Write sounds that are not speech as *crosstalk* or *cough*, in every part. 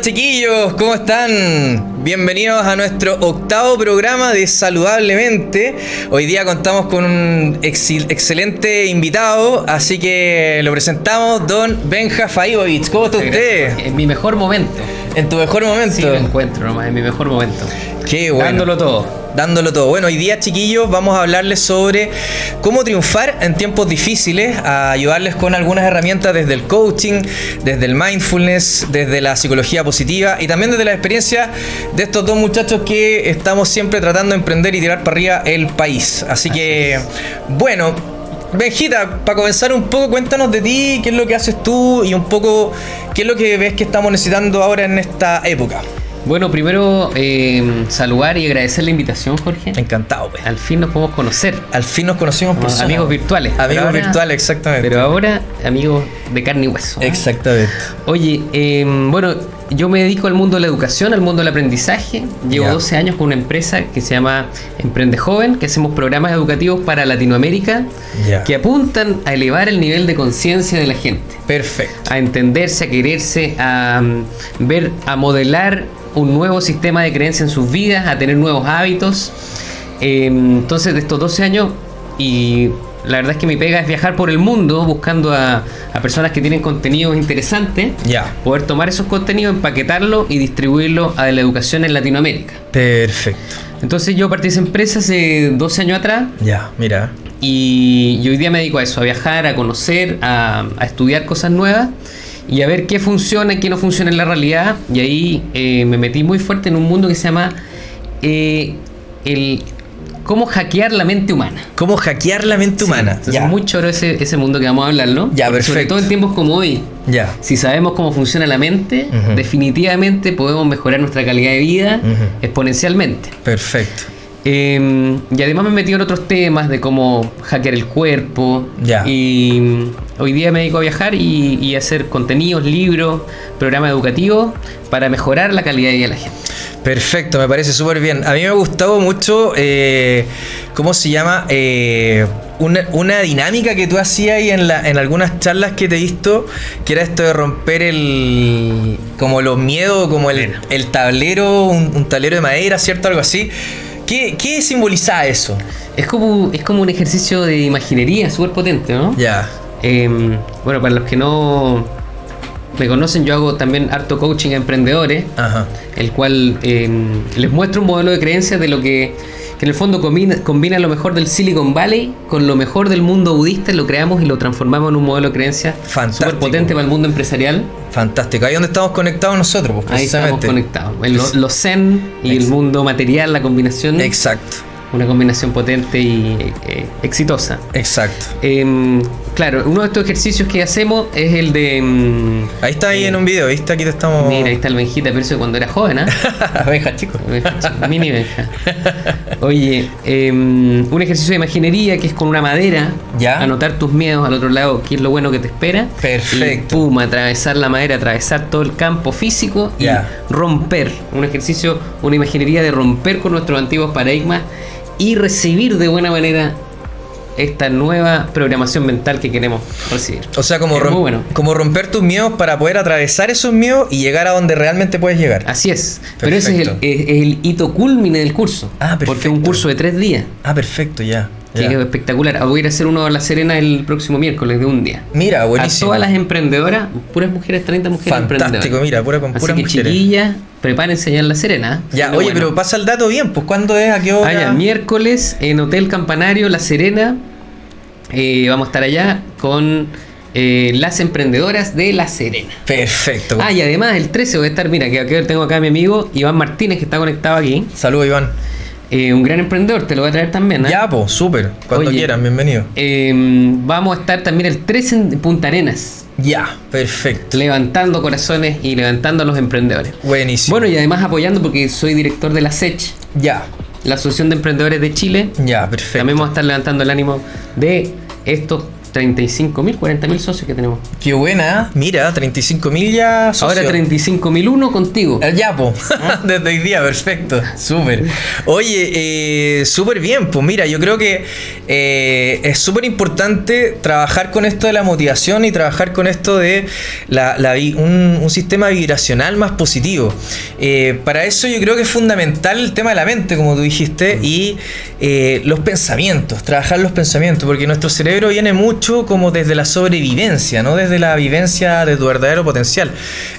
Chiquillos, ¿cómo están? Bienvenidos a nuestro octavo programa de Saludablemente. Hoy día contamos con un excelente invitado, así que lo presentamos, don Benja Faibovich. ¿Cómo está usted? En mi mejor momento. En tu mejor momento. Sí, me encuentro nomás, en mi mejor momento. Qué bueno. Dándolo todo dándolo todo. Bueno, hoy día, chiquillos, vamos a hablarles sobre cómo triunfar en tiempos difíciles, a ayudarles con algunas herramientas desde el coaching, desde el mindfulness, desde la psicología positiva y también desde la experiencia de estos dos muchachos que estamos siempre tratando de emprender y tirar para arriba el país. Así que, bueno, Benjita, para comenzar un poco, cuéntanos de ti, qué es lo que haces tú y un poco qué es lo que ves que estamos necesitando ahora en esta época. Bueno, primero eh, saludar y agradecer la invitación, Jorge. Encantado, pues. Al fin nos podemos conocer. Al fin nos conocimos por Amigos virtuales. Amigos virtuales, exactamente. Pero ahora, amigos de carne y hueso. Exactamente. Oye, eh, bueno, yo me dedico al mundo de la educación, al mundo del aprendizaje. Llevo 12 años con una empresa que se llama Emprende Joven, que hacemos programas educativos para Latinoamérica que apuntan a elevar el nivel de conciencia de la gente. Perfecto. A entenderse, a quererse, a mm, ver, a modelar un nuevo sistema de creencia en sus vidas, a tener nuevos hábitos. Em, entonces, de estos 12 años, y la verdad es que mi pega es viajar por el mundo buscando a, personas que tienen contenidos interesantes, ya poder tomar esos contenidos, empaquetarlos y distribuirlos a la educación en Latinoamérica. Perfecto. Entonces yo partí de esa empresa hace 12 años atrás. Ya, mira. Y, hoy día me dedico a eso, a viajar, a conocer, a, a estudiar cosas nuevas y a ver qué funciona y qué no funciona en la realidad. Y ahí eh, me metí muy fuerte en un mundo que se llama eh, el cómo hackear la mente humana. Cómo hackear la mente humana. Es muy choro ese, ese mundo que vamos a hablar, ¿no? Ya, perfecto. Sobre todo en tiempos como hoy. Ya. Si sabemos cómo funciona la mente, definitivamente podemos mejorar nuestra calidad de vida exponencialmente. Perfecto. Em, y además me he metido en otros temas de cómo hackear el cuerpo. Ya. Y hoy día me dedico a viajar y, hacer contenidos, libros, programas educativos para mejorar la calidad de vida de la gente. Perfecto, me parece súper bien. A mí me ha gustado mucho, eh, ¿cómo se llama? Eh, una, dinámica que tú hacías ahí en, la, en algunas charlas que te he visto, que era esto de romper el, como los miedos, como el, tablero, un, un tablero de madera, ¿cierto? Algo así. ¿Qué, simboliza eso? Es como, es como un ejercicio de imaginería súper potente, ¿no? Ya. Em, bueno, para los que no me conocen, yo hago también harto coaching a emprendedores, Ajá. el cual em, les muestro un modelo de creencias de lo que que en el fondo combina, lo mejor del Silicon Valley con lo mejor del mundo budista, lo creamos y lo transformamos en un modelo de creencia súper potente para el mundo empresarial. Fantástico, ahí donde estamos conectados nosotros, pues, Ahí estamos conectados. los zen y el mundo material, la combinación. Exacto una combinación potente y eh, exitosa. Exacto. Em, claro, uno de estos ejercicios que hacemos es el de. Em, ahí está ahí en un video, ¿viste? Aquí te estamos. Mira, ahí está el Benjita, pero eso cuando era joven, ¿ah? ¿eh? *laughs* Benja, chico. Mini Benja. Oye, em, un ejercicio de imaginería que es con una madera. Ya. Anotar tus miedos al otro lado, qué es lo bueno que te espera. Perfecto. Y pum, atravesar la madera, atravesar todo el campo físico y romper. Un ejercicio, una imaginería de romper con nuestros antiguos paradigmas y recibir de buena manera esta nueva programación mental que queremos recibir. O sea, como, como romper tus miedos para poder atravesar esos miedos y llegar a donde realmente puedes llegar. Así es. Pero ese es el, hito culmine del curso. Ah, perfecto. Porque es un curso de tres días. Ah, perfecto, ya. Que es espectacular. Voy a ir a hacer uno a La Serena el próximo miércoles de un día. Mira, buenísimo. A todas las emprendedoras, puras mujeres, 30 mujeres Fantástico, mira, pura con puras Así que chiquillas, prepárense ya en La Serena. Ya, oye, pero pasa el dato bien, pues ¿cuándo es? ¿A qué hora? Ah, ya, miércoles en Hotel Campanario, La Serena. Eh, vamos a estar allá con eh, las emprendedoras de La Serena. Perfecto. Ah, y además el 13 voy a estar, mira, que tengo acá a mi amigo Iván Martínez que está conectado aquí. Saludos, Iván. Eh, un gran emprendedor, te lo voy a traer también. Ya, pues, súper. Cuando quieran, bienvenido. vamos a estar también el 13 en Punta Arenas. Ya, perfecto. Levantando corazones y levantando a los emprendedores. Buenísimo. Bueno, y además apoyando porque soy director de la SECH. Ya. La Asociación de Emprendedores de Chile. Ya, perfecto. También vamos a estar levantando el ánimo de estos 35 mil, 40 mil socios que tenemos. Qué buena, mira, 35 mil ya socios. Ahora 35 mil uno contigo. El Yapo, *laughs* desde hoy día, perfecto, súper. Oye, eh, súper bien, pues mira, yo creo que eh, es súper importante trabajar con esto de la motivación y trabajar con esto de la, un, un sistema vibracional más positivo. Eh, para eso yo creo que es fundamental el tema de la mente, como tú dijiste, y eh, los pensamientos, trabajar los pensamientos, porque nuestro cerebro viene mucho como desde la sobrevivencia, no desde la vivencia de tu verdadero potencial.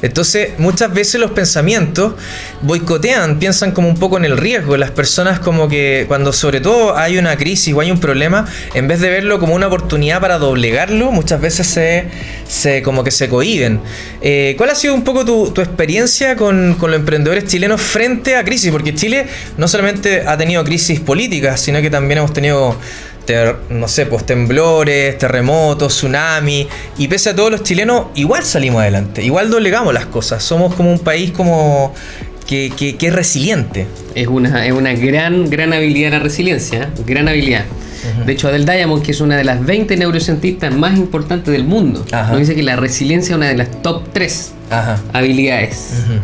Entonces, muchas veces los pensamientos boicotean, piensan como un poco en el riesgo. Las personas como que cuando sobre todo hay una crisis o hay un problema, en vez de verlo como una oportunidad para doblegarlo, muchas veces se, se como que se cohiben. Eh, ¿Cuál ha sido un poco tu, tu experiencia con, con los emprendedores chilenos frente a crisis? Porque Chile no solamente ha tenido crisis políticas, sino que también hemos tenido ter- no sé, pues temblores, terremotos, tsunami, y pese a todos los chilenos, igual salimos adelante, igual doblegamos las cosas, somos como un país como que, que- que es resiliente. Es una, es una gran, gran habilidad la resiliencia, ¿eh? gran habilidad. De hecho, Adele Diamond, que es una de las 20 neurocientistas más importantes del mundo, Ajá. nos dice que la resiliencia es una de las top 3 Ajá. habilidades. Ujú.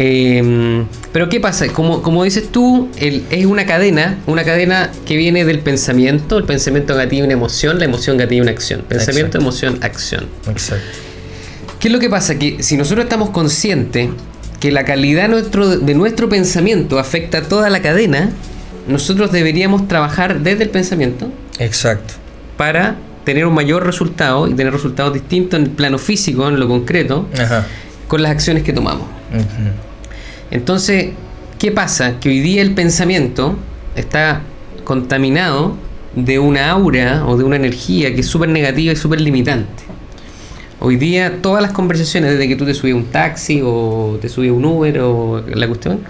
Eh, pero ¿qué pasa? Como, como dices tú, el- es una cadena, una cadena que viene del pensamiento, el pensamiento gatilla una emoción, la emoción gatilla una acción. Pensamiento, Exacto. emoción, acción. Exacto. ¿Qué es lo que pasa? Que si nosotros estamos conscientes que la calidad nuestro, de nuestro pensamiento afecta a toda la cadena, nosotros deberíamos trabajar desde el pensamiento Exacto. para tener un mayor resultado y tener resultados distintos en el plano físico, en lo concreto, Ajá. con las acciones que tomamos. Ujú. Entonces, ¿qué pasa? Que hoy día el pensamiento está contaminado de una aura o de una energía que es súper negativa y súper limitante. Hoy día todas las conversaciones, desde que tú te subes a un taxi o te subes a un Uber o la cuestión,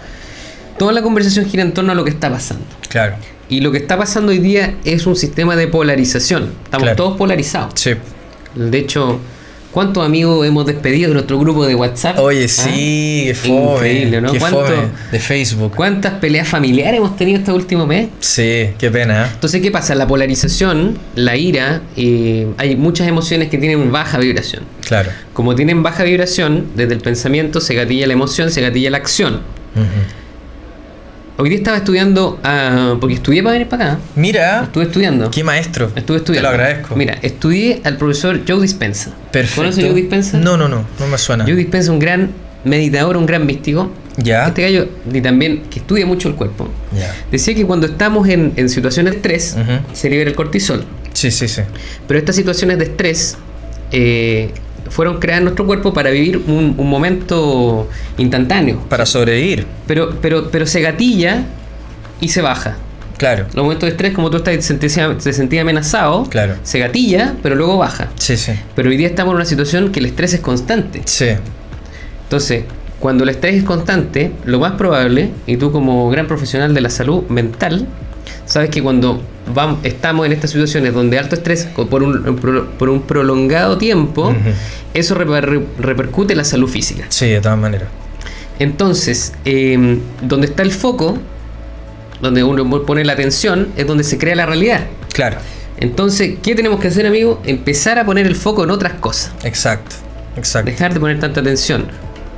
toda la conversación gira en torno a lo que está pasando. Claro. Y lo que está pasando hoy día es un sistema de polarización. Estamos Claro. todos polarizados. Sí. De hecho, ¿cuántos amigos hemos despedido de nuestro grupo de WhatsApp? Oye, ¿Ah? sí, qué fome. Increíble, ¿no? Qué ¿Cuánto- fome de Facebook. ¿Cuántas peleas familiares hemos tenido este último mes? Sí, qué pena. ¿eh? Entonces, ¿qué pasa? La polarización, la ira, eh, hay muchas emociones que tienen baja vibración. Claro. Como tienen baja vibración, desde el pensamiento se gatilla la emoción, se gatilla la acción. Ujú. Hoy día estaba estudiando, ah, porque estudié para venir para acá. Mira, Estuve estudiando. qué maestro. Estuve estudiando. Te lo agradezco. Mira, estudié al profesor Joe Dispensa. Perfecto. ¿Conoces a Joe Dispensa? No, no, no, no me suena. Joe Dispensa es un gran meditador, un gran místico. Ya. Este gallo, y también que estudia mucho el cuerpo. Ya. Decía que cuando estamos en, en situaciones de estrés, se libera el cortisol. Sí, sí, sí. Pero estas situaciones de estrés eh, fueron creadas en nuestro cuerpo para vivir un, un momento instantáneo. Para sobrevivir. Pero, pero, pero se gatilla y se baja. Claro. Los momentos de estrés, como tú estás, te sentías, te sentías amenazado, Claro. se gatilla, pero luego baja. Sí, sí. Pero hoy día estamos en una situación que el estrés es constante. Sí. Entonces, cuando el estrés es constante, lo más probable, y tú como gran profesional de la salud mental, sabes que cuando estamos en estas situaciones donde alto estrés por un, por un prolongado tiempo, eso reper- repercute en la salud física. Sí, de todas maneras. Entonces, eh, donde está el foco, donde uno pone la atención, es donde se crea la realidad. Claro. Entonces, ¿qué tenemos que hacer, amigo? Empezar a poner el foco en otras cosas. Exacto. Exacto. Dejar de poner tanta atención.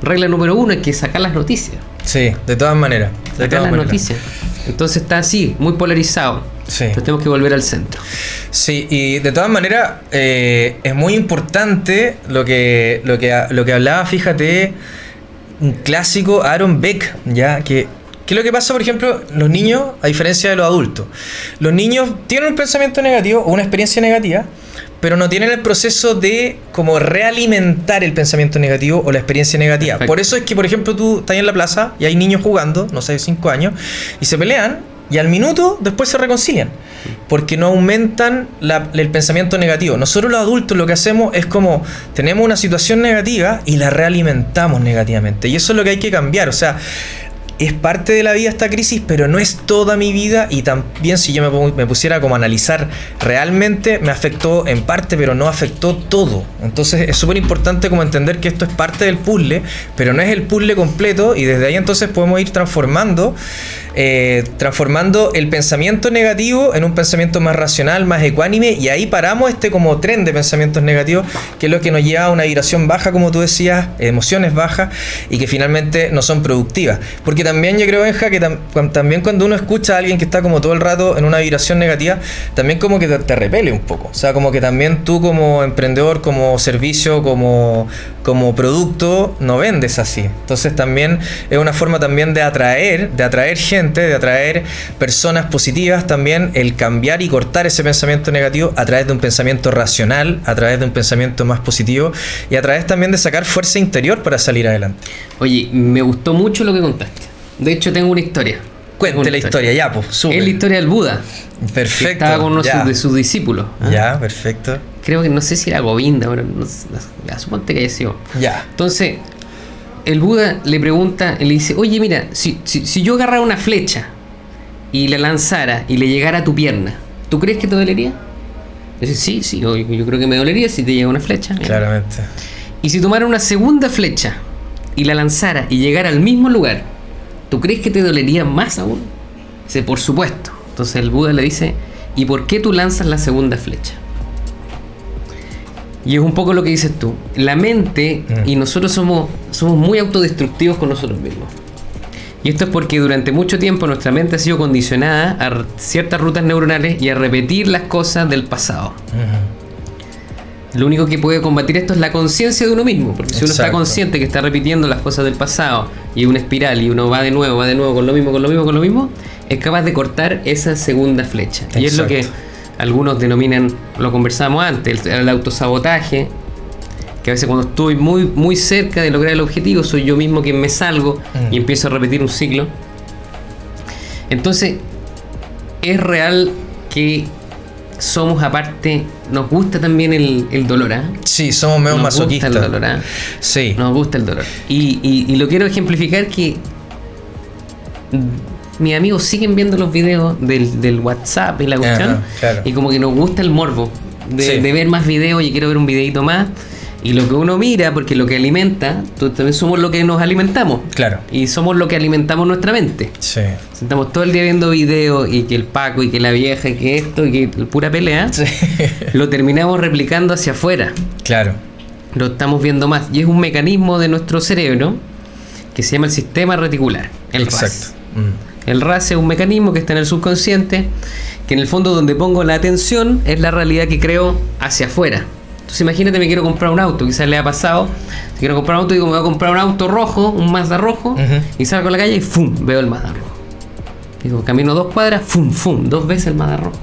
Regla número uno es que sacar las noticias. Sí, de todas maneras. De Sacar todas las maneras. noticias. Entonces está así, muy polarizado. Sí. Entonces tenemos que volver al centro. Sí, y de todas maneras eh, es muy importante lo que, lo, que, lo que hablaba, fíjate, un clásico Aaron Beck, ya que... ¿Qué es lo que pasa, por ejemplo, los niños, a diferencia de los adultos? Los niños tienen un pensamiento negativo o una experiencia negativa, pero no tienen el proceso de como realimentar el pensamiento negativo o la experiencia negativa. Perfecto. Por eso es que, por ejemplo, tú estás en la plaza y hay niños jugando, no sé, 5 años, y se pelean y al minuto después se reconcilian. Porque no aumentan la- el pensamiento negativo. Nosotros los adultos lo que hacemos es como tenemos una situación negativa y la realimentamos negativamente. Y eso es lo que hay que cambiar. O sea, es parte de la vida esta crisis, pero no es toda mi vida y también si yo me, pusiera como a analizar realmente, me afectó en parte, pero no afectó todo. Entonces es súper importante como entender que esto es parte del puzzle, pero no es el puzzle completo y desde ahí entonces podemos ir transformando eh, transformando el pensamiento negativo en un pensamiento más racional, más ecuánime, y ahí paramos este como tren de pensamientos negativos, que es lo que nos lleva a una vibración baja, como tú decías, emociones bajas, y que finalmente no son productivas. Porque también yo creo, Benja, que también cuando uno escucha a alguien que está como todo el rato en una vibración negativa, también como que te, te repele un poco. O sea, como que también tú como emprendedor, como servicio, como, como producto, no vendes así. Entonces también es una forma también de atraer, de atraer gente de atraer personas positivas, también el cambiar y cortar ese pensamiento negativo a través de un pensamiento racional, a través de un pensamiento más positivo y a través también de sacar fuerza interior para salir adelante. Oye, me gustó mucho lo que contaste. De hecho, tengo una historia. Cuente la historia, ya, pues, Es la historia del Buda. Perfecto. estaba con uno de sus discípulos. ¿ah? Ya, perfecto. Creo que no sé si era Govinda, pero no, suponte que haya sido. Ya. Entonces, el Buda le pregunta, le dice, oye, mira, si, si, yo agarrara una flecha y la lanzara y le llegara a tu pierna, ¿tú crees que te dolería? Dice, sí, sí, yo, yo, creo que me dolería si te llega una flecha. Claramente. Y si tomara una segunda flecha y la lanzara y llegara al mismo lugar, ¿tú crees que te dolería más aún? Dice, por supuesto. Entonces el Buda le dice, ¿y por qué tú lanzas la segunda flecha? Y es un poco lo que dices tú. La mente mm. y nosotros somos, somos muy autodestructivos con nosotros mismos. Y esto es porque durante mucho tiempo nuestra mente ha sido condicionada a ciertas rutas neuronales y a repetir las cosas del pasado. Lo único que puede combatir esto es la conciencia de uno mismo, porque si uno está consciente que está repitiendo las cosas del pasado y una espiral y uno va de nuevo, va de nuevo con lo mismo, con lo mismo, con lo mismo, es capaz de cortar esa segunda flecha. Y es lo que algunos denominan, lo conversábamos antes, el, autosabotaje, que a veces cuando estoy muy, muy cerca de lograr el objetivo, soy yo mismo quien me salgo y mm. empiezo a repetir un ciclo. Entonces, es real que somos aparte, nos gusta también el, dolor, ¿ah? Sí, somos medio masoquistas. Nos gusta el dolor, ¿ah? Sí. Nos gusta el dolor. Y, y, lo quiero ejemplificar que mis amigos siguen viendo los videos del, WhatsApp y la cuestión. Y como que nos gusta el morbo de, ver más videos y quiero ver un videito más. Y lo que uno mira, porque lo que alimenta, también somos lo que nos alimentamos. Claro. Y somos lo que alimentamos nuestra mente. Sí. Estamos todo el día viendo videos y que el Paco y que la vieja y que esto y que pura pelea. *laughs* Sí. Lo terminamos replicando hacia afuera. Claro. Lo estamos viendo más. Y es un mecanismo de nuestro cerebro que se llama el sistema reticular. El Exacto. Mm. El RAS es un mecanismo que está en el subconsciente, que en el fondo donde pongo la atención es la realidad que creo hacia afuera. Entonces imagínate, me quiero comprar un auto, quizás le ha pasado, si quiero comprar un auto, digo, me voy a comprar un auto rojo, un Mazda rojo, y salgo a la calle y ¡fum! veo el Mazda rojo. Digo, camino dos cuadras, ¡fum! ¡fum! dos veces el Mazda rojo.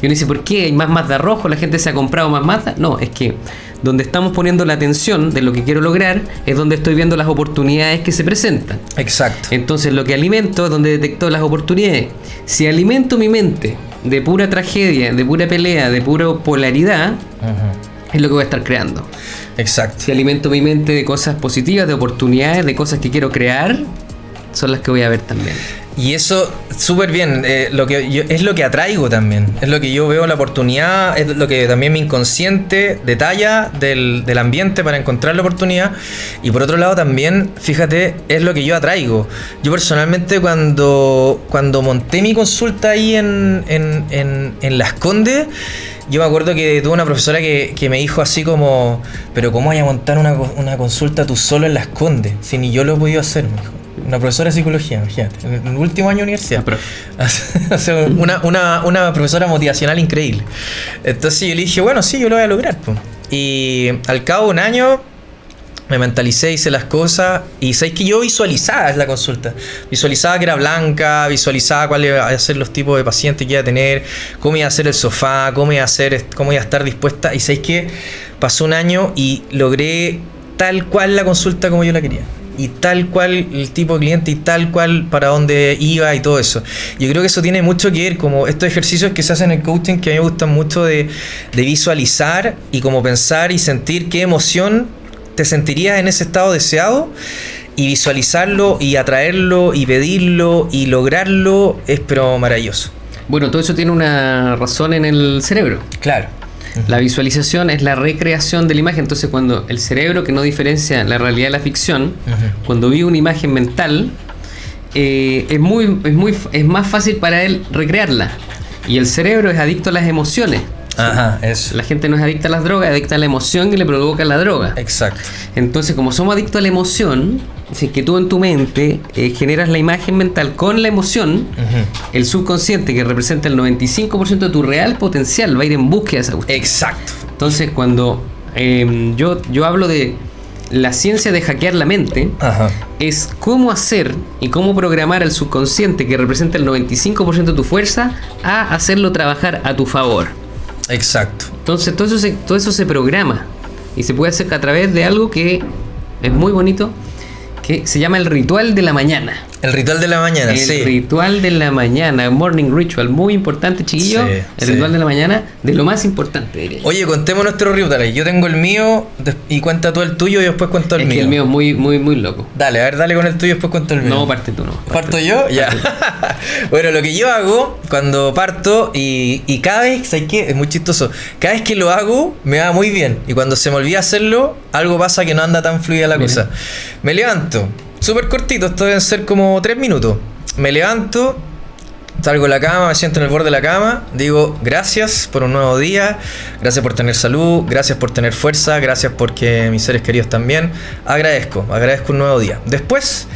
Y uno dice, ¿por qué hay más Mazda rojo? ¿La gente se ha comprado más Mazda? No, es que donde estamos poniendo la atención de lo que quiero lograr es donde estoy viendo las oportunidades que se presentan. Exacto. Entonces lo que alimento es donde detecto las oportunidades. Si alimento mi mente de pura tragedia, de pura pelea, de pura polaridad, es lo que voy a estar creando. Exacto. Si alimento mi mente de cosas positivas, de oportunidades, de cosas que quiero crear, son las que voy a ver también. Y eso, súper bien, eh, lo que es lo que atraigo también, es lo que yo veo la oportunidad, es lo que también mi inconsciente detalla del, del, ambiente para encontrar la oportunidad. Y por otro lado también, fíjate, es lo que yo atraigo. Yo personalmente cuando, cuando monté mi consulta ahí en, en, en, en Las Condes, yo me acuerdo que tuve una profesora que, que, me dijo así como, pero ¿cómo voy a montar una, una consulta tú solo en Las Condes? Si ni yo lo he podido hacer, me dijo una profesora de psicología, imagínate, en el último año de universidad. *laughs* Una, una, una, profesora motivacional increíble. Entonces yo le dije, bueno, sí, yo lo voy a lograr. Y al cabo de un año me mentalicé, hice las cosas y sabéis que yo visualizaba la consulta. Visualizaba que era blanca, visualizaba cuáles iban a ser los tipos de pacientes que iba a tener, cómo iba a ser el sofá, cómo iba a, ser, cómo iba a estar dispuesta. Y sabéis que pasó un año y logré tal cual la consulta como yo la quería y tal cual el tipo de cliente y tal cual para dónde iba y todo eso. Yo creo que eso tiene mucho que ver como estos ejercicios que se hacen en el coaching que a mí me gustan mucho de, visualizar y como pensar y sentir qué emoción te sentirías en ese estado deseado y visualizarlo y atraerlo y pedirlo y lograrlo es pero maravilloso. Bueno, todo eso tiene una razón en el cerebro. Claro. La visualización es la recreación de la imagen. Entonces, cuando el cerebro, que no diferencia la realidad de la ficción, cuando vive una imagen mental, eh, es, muy, es, muy, es más fácil para él recrearla. Y el cerebro es adicto a las emociones. Ajá, eso. La gente no es adicta a las drogas, es adicta a la emoción que le provoca la droga. Exacto. Entonces, como somos adictos a la emoción, si que tú en tu mente eh, generas la imagen mental con la emoción, el subconsciente, que representa el 95% de tu real potencial, va a ir en búsqueda de esa cuestión. Exacto. Entonces, cuando eh, yo, yo hablo de la ciencia de hackear la mente, Ajá. es cómo hacer y cómo programar al subconsciente, que representa el 95% de tu fuerza, a hacerlo trabajar a tu favor. Exacto. Entonces, todo eso, se, todo eso se programa y se puede hacer a través de algo que es muy bonito, que se llama el ritual de la mañana. El ritual de la mañana, El sí. ritual de la mañana, morning ritual, muy importante, chiquillo. Sí, el sí. ritual de la mañana, de lo más importante, diría yo. Oye, contemos nuestros rituales. Yo tengo el mío y cuenta tú el tuyo y después cuento el es mío. que el mío es muy, muy, muy loco. Dale, a ver, dale con el tuyo y después cuento el mío. No, parte tú no. ¿Parto yo? Ya. *laughs* bueno, lo que yo hago cuando parto y, y cada vez, ¿sabes qué? Es muy chistoso. Cada vez que lo hago, me va muy bien. Y cuando se me olvida hacerlo, algo pasa que no anda tan fluida la Mira. cosa. Me levanto. Súper cortito, esto deben ser como tres minutos. Me levanto, salgo de la cama, me siento en el borde de la cama, digo gracias por un nuevo día, gracias por tener salud, gracias por tener fuerza, gracias porque mis seres queridos también. Agradezco, agradezco un nuevo día. Después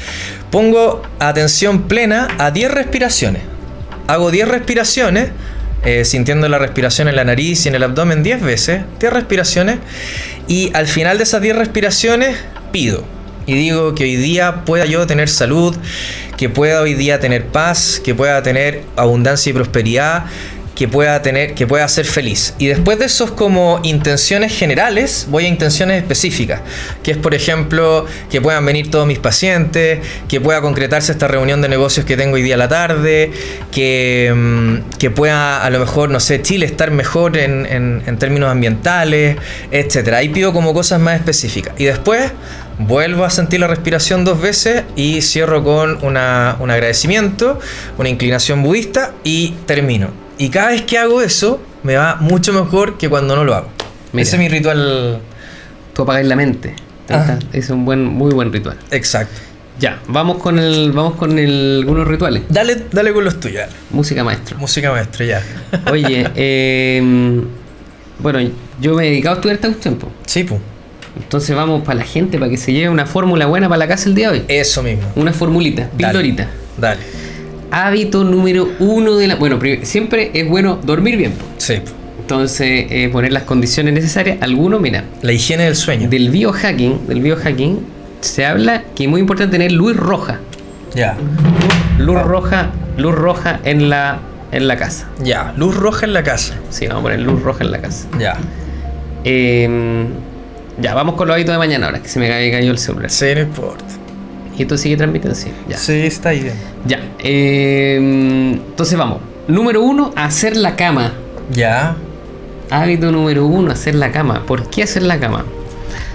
pongo atención plena a 10 respiraciones. Hago 10 respiraciones, eh, sintiendo la respiración en la nariz y en el abdomen 10 veces, 10 respiraciones, y al final de esas 10 respiraciones pido. Y digo que hoy día pueda yo tener salud, que pueda hoy día tener paz, que pueda tener abundancia y prosperidad, que pueda tener, que pueda ser feliz. Y después de esos como intenciones generales, voy a intenciones específicas, que es por ejemplo que puedan venir todos mis pacientes, que pueda concretarse esta reunión de negocios que tengo hoy día a la tarde, que, mm, que pueda a lo mejor, no sé, Chile estar mejor en, en- en términos ambientales, etcétera. Ahí pido como cosas más específicas. Y después vuelvo a sentir la respiración dos veces y cierro con una- un agradecimiento, una inclinación budista y termino. Y cada vez que hago eso, me va mucho mejor que cuando no lo hago. Mira. Ese es mi ritual Tú apagas la mente. Es un buen, muy buen ritual. exacto. Ya, vamos con el, vamos con el, algunos rituales. Dale, dale con los tuyos. Música maestro. Música maestra, ya. Oye, *laughs* eh, bueno, yo me he dedicado a estudiar esta cuestión, po. Sí, pu. Entonces vamos para la gente, para que se lleve una fórmula buena para la casa el día de hoy. Eso mismo. Una formulita, pildorita. Dale. Hábito número uno de la... Bueno, siempre es bueno dormir bien. Sí. Entonces, eh, poner las condiciones necesarias. Algunos, mira, La higiene del sueño. del biohacking, del biohacking, se habla que es muy importante tener luz roja. Ya. Luz roja, luz roja en la, en la casa. Ya. Luz roja en la casa. Sí, vamos a poner luz roja en la casa. Ya. Eh, ya, vamos con los hábitos de mañana ahora, que se me cayó el celular. Sí, no importa. Y esto sigue transmitiendo, sí. Ya. Sí, está ahí bien. Ya. eh, entonces vamos. Número uno, hacer la cama. Ya. Hábito número uno, hacer la cama. ¿Por qué hacer la cama?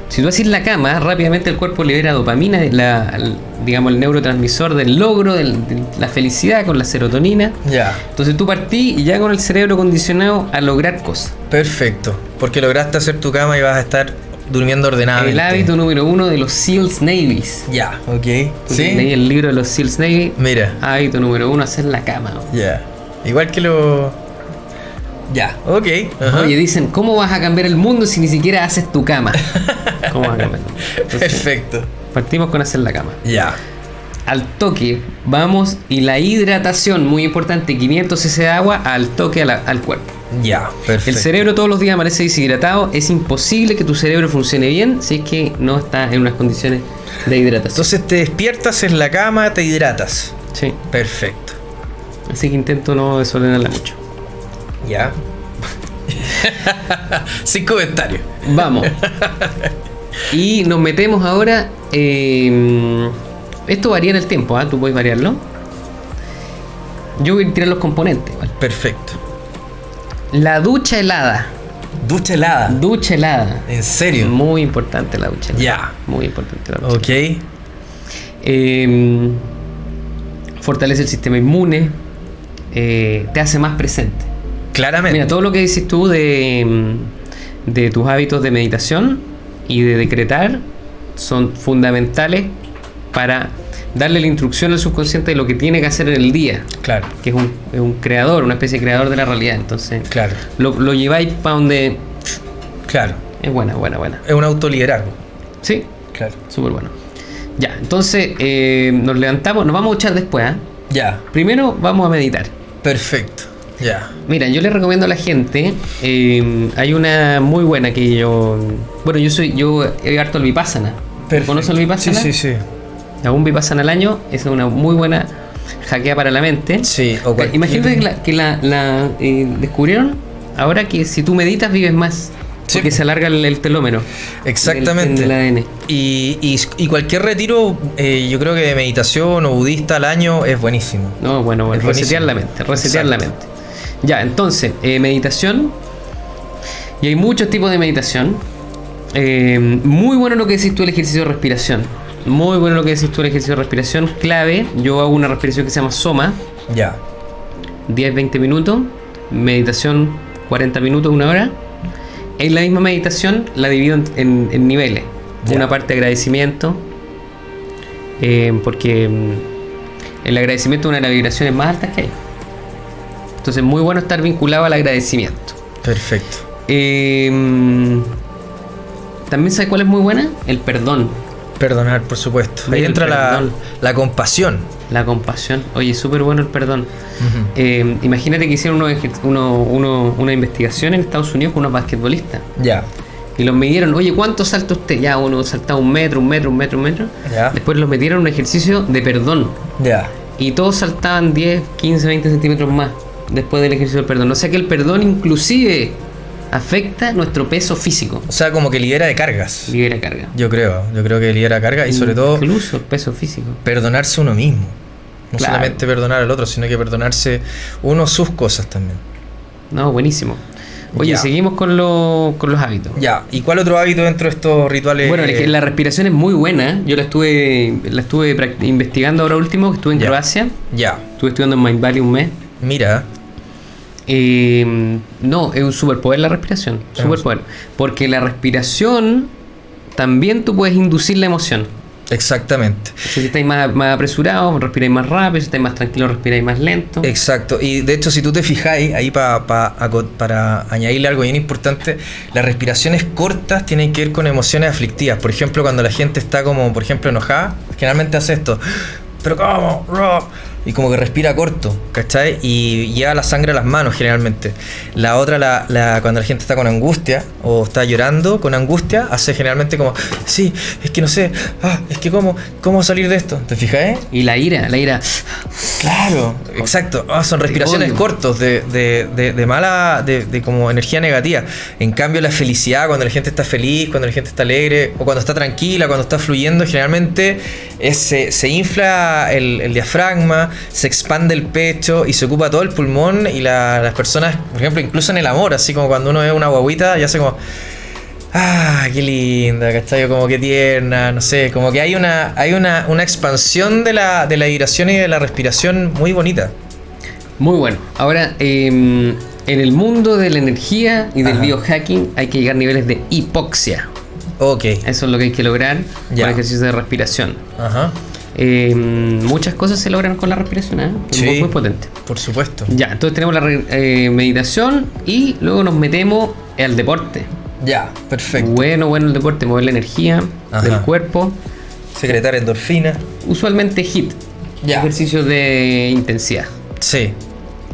Si tú haces la cama, rápidamente el cuerpo libera dopamina, la, el- digamos el neurotransmisor del logro, del- de la felicidad con la serotonina. Ya. Entonces tú partí y ya con el cerebro condicionado a lograr cosas. Perfecto. Porque lograste hacer tu cama y vas a estar durmiendo ordenadamente. El hábito número uno de los SEALs Navies. Ya, ok. ¿Sí? Leí el libro de los SEALs Navy. Mira. Hábito número uno, hacer la cama. Ya. Igual que lo. Ya, ok. Ajá. Oye, dicen, ¿cómo vas a cambiar el mundo si ni siquiera haces tu cama? *laughs* ¿Cómo vas a cambiar? el mundo? Entonces, Perfecto. partimos con hacer la cama. Ya. Al toque, vamos, y la hidratación, muy importante, 500 cc de agua al toque al cuerpo. Ya, perfecto. El cerebro todos los días amanece deshidratado, es imposible que tu cerebro funcione bien si es que no está en unas condiciones de hidratación. Entonces te despiertas en la cama, te hidratas. Sí, Perfecto. así que intento no desordenarla mucho. Ya. *laughs* Sin comentarios. Vamos. y nos metemos ahora. eh, esto varía en el tiempo, ¿ah? Tú puedes variarlo. Yo voy a tirar los componentes. ¿vale? Perfecto. La ducha helada. Ducha helada. Ducha helada. ¿En serio? Muy importante la ducha helada. Ya. Muy importante la ducha. Ok. Eh, fortalece el sistema inmune, eh, te hace más presente. Claramente. Mira, todo lo que dices tú de, mm, de tus hábitos de meditación y de decretar son fundamentales para darle la instrucción al subconsciente de lo que tiene que hacer en el día, Claro, que es un, es un creador, una especie de creador de la realidad. Entonces, claro, lo, lo lleváis para donde claro. es buena, buena, buena. Es un autoliderazgo. Sí, Claro. súper bueno. Ya, entonces eh, nos levantamos, nos vamos a echar después. ¿ah? Ya, Primero vamos a meditar. perfecto. Ya. Mira, yo le recomiendo a la gente, eh, hay una muy buena que yo, bueno, yo soy, yo he harto el Vipassana. ¿Conoces el Vipassana? Sí, sí, sí. Hago un Vipassana al año, es una muy buena hackea para la mente. Sí, o cualquier- Imagínate que la, que la- la, eh, descubrieron ahora que si tú meditas vives más. Sí. Porque se alarga el, el telómero. Exactamente. del- del ADN. Y, y- y cualquier retiro, eh, yo creo que de meditación o budista al año es buenísimo. No, bueno, bueno resetear la mente, resetear la mente. Ya, entonces, eh, meditación. Y hay muchos tipos de meditación. Eh, muy bueno lo que decís tú el ejercicio de respiración. Muy bueno lo que decís tú el ejercicio de respiración. Clave, yo hago una respiración que se llama Soma, Ya. 10-20 minutos. Meditación 40 minutos, una hora. En la misma meditación la divido en, en- en niveles. Ya. Una parte de agradecimiento. eh, porque mm, el agradecimiento es una de las vibraciones más altas que hay. Entonces es muy bueno estar vinculado al agradecimiento. Perfecto. Eh, mm, También sabes cuál es muy buena? El perdón, Perdonar, por supuesto. Ahí Mira, entra la, la compasión. la compasión. Oye, súper bueno el perdón. Eh, imagínate que hicieron ejer- uno- uno- una investigación en Estados Unidos con unos basquetbolistas. Ya. Y los midieron, oye, ¿cuánto salta usted? Ya, uno saltaba un metro, un metro, un metro, un metro. Ya. Después los metieron en un ejercicio de perdón. Ya. Y todos saltaban 10, 15, 20 centímetros más después del ejercicio del perdón. O sea que el perdón inclusive afecta nuestro peso físico. O sea, como que libera de cargas. Libera carga. Yo creo. Yo creo que libera cargas y sobre todo Incluso peso físico. perdonarse uno mismo. No Claro. solamente perdonar al otro, sino que perdonarse uno sus cosas también. No, buenísimo. Oye, Ya. seguimos con, lo- con los hábitos. Ya. ¿Y cuál otro hábito dentro de estos rituales? Bueno, eh, la respiración es muy buena. Yo la estuve, la estuve investigando ahora último, que estuve en Ya. Croacia. Ya. Estuve estudiando en Mind Valley un mes. Mira. Eh, no, es un superpoder la respiración. Es Superpoder. Porque la respiración también tú puedes inducir la emoción. Exactamente. Si estáis más, más apresurados, respiráis más rápido. Si estáis más tranquilos, respiráis más lento. Exacto. Y de hecho, si tú te fijáis, ahí pa- pa- para añadirle algo bien importante, las respiraciones cortas tienen que ver con emociones aflictivas. Por ejemplo, cuando la gente está como, por ejemplo, enojada, generalmente hace esto. *gasps* Pero ¿cómo? Rob?", Y como que respira corto, ¿cachai? Y lleva la sangre a las manos generalmente. La otra, la, la- cuando la gente está con angustia o está llorando con angustia, hace generalmente como, sí, es que no sé, ah, es que cómo, cómo salir de esto. ¿Te fijáis? Y la ira, la ira. Claro, exacto. Ah, son respiraciones odio. cortos de, de, de, de mala, de, de como energía negativa. En cambio, la felicidad, cuando la gente está feliz, cuando la gente está alegre, o cuando está tranquila, cuando está fluyendo, generalmente es- se, se infla el, el diafragma, se expande el pecho y se ocupa todo el pulmón. Y la- las personas, por ejemplo, incluso en el amor, así como cuando uno ve una guaguita, ya hace como. Ah, qué linda, ¿cachai? Como que tierna, no sé, como que hay una, hay una, una expansión de la, de la vibración y de la respiración muy bonita. Muy bueno. Ahora, eh, en el mundo de la energía y del Ajá. biohacking hay que llegar a niveles de hipoxia. Ok. Eso es lo que hay que lograr Ya. con ejercicios de respiración. Ajá. Eh, muchas cosas se logran con la respiración, ¿eh? Es Sí. muy, muy potente. Por supuesto. Ya, entonces tenemos la eh, meditación y luego nos metemos al deporte. Ya, perfecto. Bueno, bueno el deporte, mover la energía Ajá. del cuerpo. Secretar endorfina. Usualmente HIT, Ya. ejercicios de intensidad, Sí.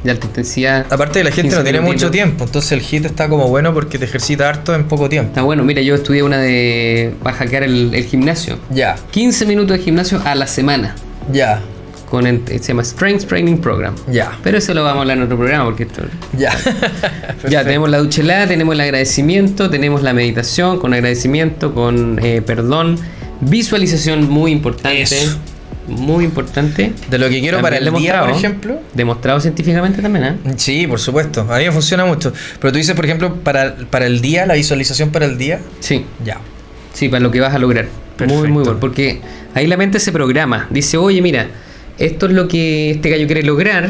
De alta intensidad. Aparte, la gente 15 no tiene mucho tiempo, entonces el hit está como bueno porque te ejercita harto en poco tiempo. Está bueno, mira, yo estudié una de. Va a hackear el, el gimnasio. Ya, 15 minutos de gimnasio a la semana. ya, Con el, se llama Strength Training Program. ya, Pero eso lo vamos a hablar en otro programa porque esto- ya. *laughs* Ya tenemos la ducha helada, tenemos el agradecimiento, tenemos la meditación con agradecimiento, con eh, perdón, visualización muy importante. Eso. Muy importante. De lo que quiero para el día, por ejemplo. Demostrado científicamente también, ¿eh? Sí, por supuesto. A mí me funciona mucho. Pero tú dices, por ejemplo, para, para el día, la visualización para el día. Sí, Ya. sí, para lo que vas a lograr. Muy, muy bueno. Porque ahí la mente se programa. Dice, oye, mira, esto es lo que este gallo quiere lograr.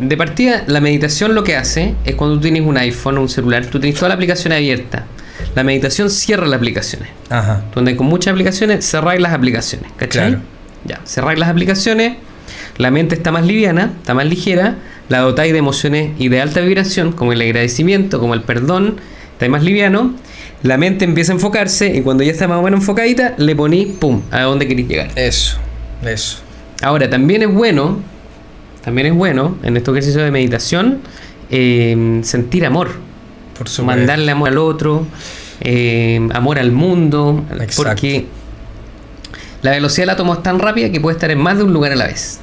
De partida, la meditación lo que hace es cuando tú tienes un iPhone o un celular, tú tienes toda la aplicación abierta. La meditación cierra las aplicaciones. Ajá. Donde con muchas aplicaciones cerráis las aplicaciones. ¿Cachai? Claro. Ya, cerráis las aplicaciones, la mente está más liviana, está más ligera, la dotáis de emociones y de alta vibración, como el agradecimiento, como el perdón, está más liviano. La mente empieza a enfocarse y cuando ya está más o menos enfocadita, le ponís, pum, a dónde queréis llegar. Eso, eso. Ahora, también es bueno, también es bueno en estos ejercicios de meditación eh, sentir amor, Por supuesto. mandarle amor al otro, eh, amor al mundo, Exacto. porque la velocidad del átomo es tan rápida que puede estar en más de un lugar a la vez.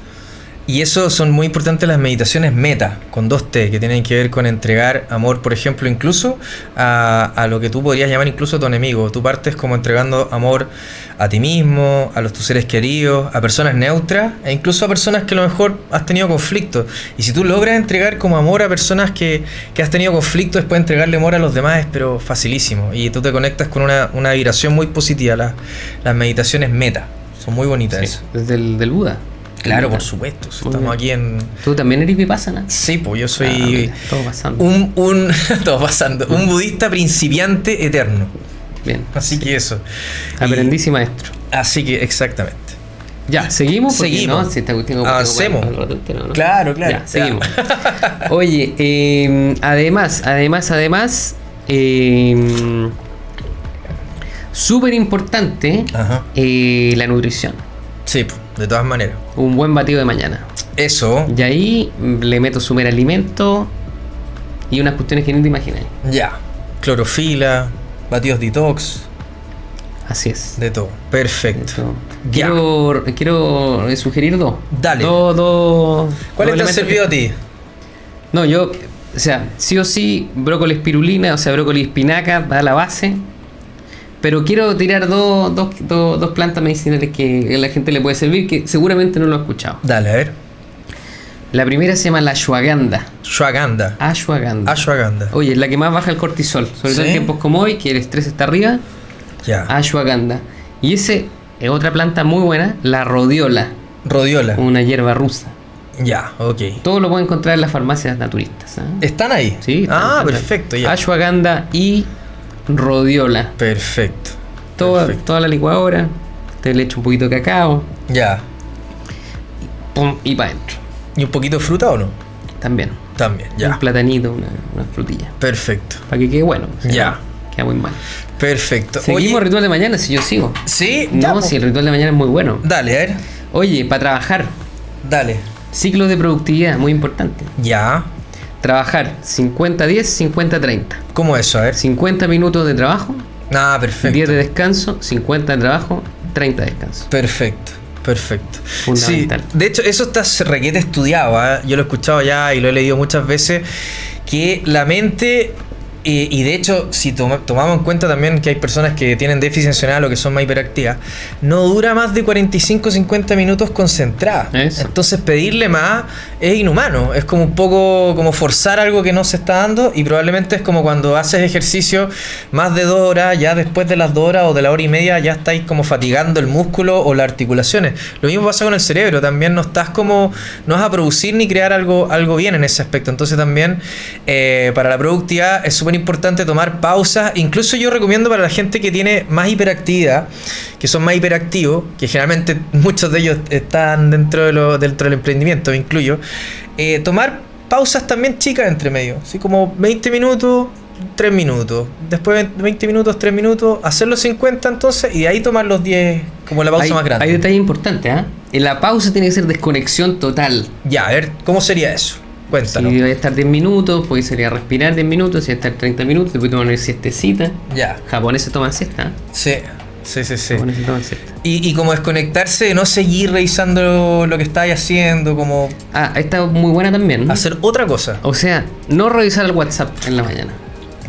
Y eso son muy importantes las meditaciones meta, con dos T, que tienen que ver con entregar amor, por ejemplo, incluso a, a lo que tú podrías llamar incluso a tu enemigo. Tú partes como entregando amor a ti mismo, a los tus seres queridos, a personas neutras e incluso a personas que a lo mejor has tenido conflictos. Y si tú logras entregar como amor a personas que, que has tenido conflictos, después entregarle amor a los demás es pero facilísimo. Y tú te conectas con una, una vibración muy positiva. Las, las meditaciones meta son muy bonitas. Sí, desde el del Buda. Claro, por supuesto. si Estamos bien. aquí en, ¿Tú también eres vipassana? Sí, pues yo Ah, soy mira, todo pasando. un, un *laughs* todo pasando, un budista principiante eterno. Bien. Así que eso. Aprendiz y maestro. así que exactamente. Ya, seguimos. Porque, Seguimos. ¿no? Si Avancemos. el rato entero, ¿no? Claro, claro. Ya, seguimos. *laughs* Oye, eh, además, además, además, eh, súper importante eh, la nutrición. Sí, pues, de todas maneras. Un buen batido de mañana. Eso, Y ahí le meto sumer alimento y unas cuestiones que ni te imaginas. ya. Clorofila, batidos detox, Así es. de todo. Perfecto. Quiero, quiero sugerir dos. Dale. Dos, dos. ¿Cuáles dos te elementos servido a ti? No, yo, o sea, sí o sí, brócoli espirulina, o sea, brócoli espinaca, da la base. Pero quiero tirar dos, dos, dos, dos plantas medicinales que a la gente le puede servir, que seguramente no lo ha escuchado. Dale, a ver. La primera se llama la ashwagandha. Ashwagandha. Ashwagandha. Ashwagandha. Oye, es la que más baja el cortisol, sobre todo en tiempos como hoy, que el estrés está arriba. Ya. Ashwagandha. Y ese es otra planta muy buena, la rodiola, Rodiola. una hierba rusa. Ya, ok. Todo lo puede encontrar en las farmacias naturistas. ¿ah? ¿Están ahí? Sí, están, Ah, están. perfecto, ya. Ashwagandha y rodiola. Perfecto. Toda, Perfecto. toda la licuadora. Te le echo un poquito de cacao. Ya. Pum, y para adentro. ¿Y un poquito de fruta o no? También. También, Un ya. platanito, una, una frutilla. Perfecto. Para que quede bueno. o sea, Ya. Queda muy mal. Perfecto. Seguimos Oye, ritual de mañana si yo sigo. sí, ya, No, po. si el ritual de mañana es muy bueno. Dale, a ver. Oye, para trabajar, Dale. ciclo de productividad, muy importante. Ya. Trabajar 50-10, 50-30. ¿Cómo eso? A ver. 50 minutos de trabajo, Ah, 10 perfecto. de descanso, 50 de trabajo, 30 de descanso. Perfecto. Perfecto. Sí, de hecho, eso está requete estudiado. ¿ah? Yo lo he escuchado ya y lo he leído muchas veces. Que la mente. Y de hecho, si toma- tomamos en cuenta también que hay personas que tienen déficit atencional o que son más hiperactivas, no dura más de 45-50 minutos concentrada. Eso. Entonces, pedirle más es inhumano. Es como un poco como forzar algo que no se está dando. Y probablemente es como cuando haces ejercicio más de dos horas, ya después de las dos horas o de la hora y media, ya estáis como fatigando el músculo o las articulaciones. Lo mismo pasa con el cerebro. También no estás como. No vas a producir ni crear algo, algo bien en ese aspecto. Entonces, también eh, para la productividad es súper importante tomar pausas. Incluso yo recomiendo para la gente que tiene más hiperactividad, que son más hiperactivos, que generalmente *laughs* muchos de ellos están dentro, de lo, dentro del emprendimiento, me incluyo, eh, tomar pausas también chicas entre medio, así como 20 minutos, 3 minutos, después 20 minutos, 3 minutos, hacer los 50 entonces y de ahí tomar los 10 como la pausa hay, más grande. hay detalles importantes, ¿ah? En la pausa tiene que ser desconexión total. Ya, a ver, ¿cómo sería eso? Cuéntanos. Si va a estar 10 minutos, puede ser a respirar 10 minutos, si va a estar 30 minutos, después tomar una siestecita. Ya, Japoneses toman siesta, ¿ah? sí, sí, sí, sí. Japoneses toman siesta. Y, y como desconectarse de no seguir revisando lo que estáis haciendo, como Ah, esta es muy buena también. hacer otra cosa. O sea, no revisar el WhatsApp en la mañana.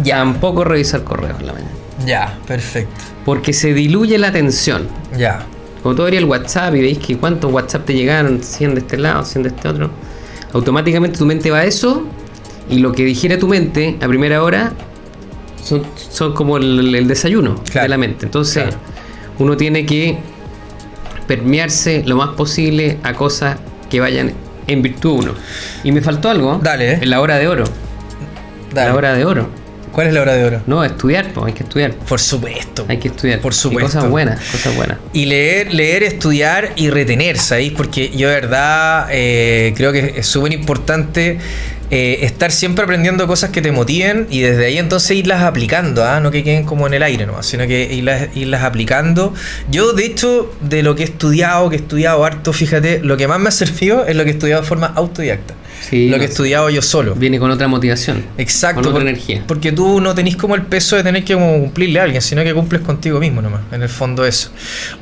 Tampoco revisar correos en la mañana. Ya, perfecto. Porque se diluye la atención. Ya, Como tú el WhatsApp y veis que cuántos WhatsApp te llegaron, 100 de este lado, 100 de este otro, automáticamente tu mente va a eso y lo que dijera tu mente a primera hora son, son como el, el desayuno Claro, de la mente. Entonces, claro. uno tiene que permearse lo más posible a cosas que vayan en virtud de uno. Y me faltó algo. Dale. En la hora de oro. Dale. La hora de oro. ¿Cuál es la hora de oro? No, estudiar, pues hay que estudiar. Por supuesto. Hay que estudiar. Por Y supuesto. cosas buenas, cosas buenas. Y leer, leer, estudiar y retener, ¿sabéis? Porque yo de verdad eh, creo que es súper importante eh, estar siempre aprendiendo cosas que te motiven y desde ahí entonces irlas aplicando, ¿ah? no que queden como en el aire nomás, sino que irlas, irlas aplicando. Yo, de hecho, de lo que he estudiado, que he estudiado harto, fíjate, lo que más me ha servido es lo que he estudiado de forma autodidacta. Sí, lo que he estudiado yo solo. Viene con otra motivación. Exacto. Con otra por- energía. Porque tú no tenés como el peso de tener que como cumplirle a alguien, sino que cumples contigo mismo nomás. En el fondo eso.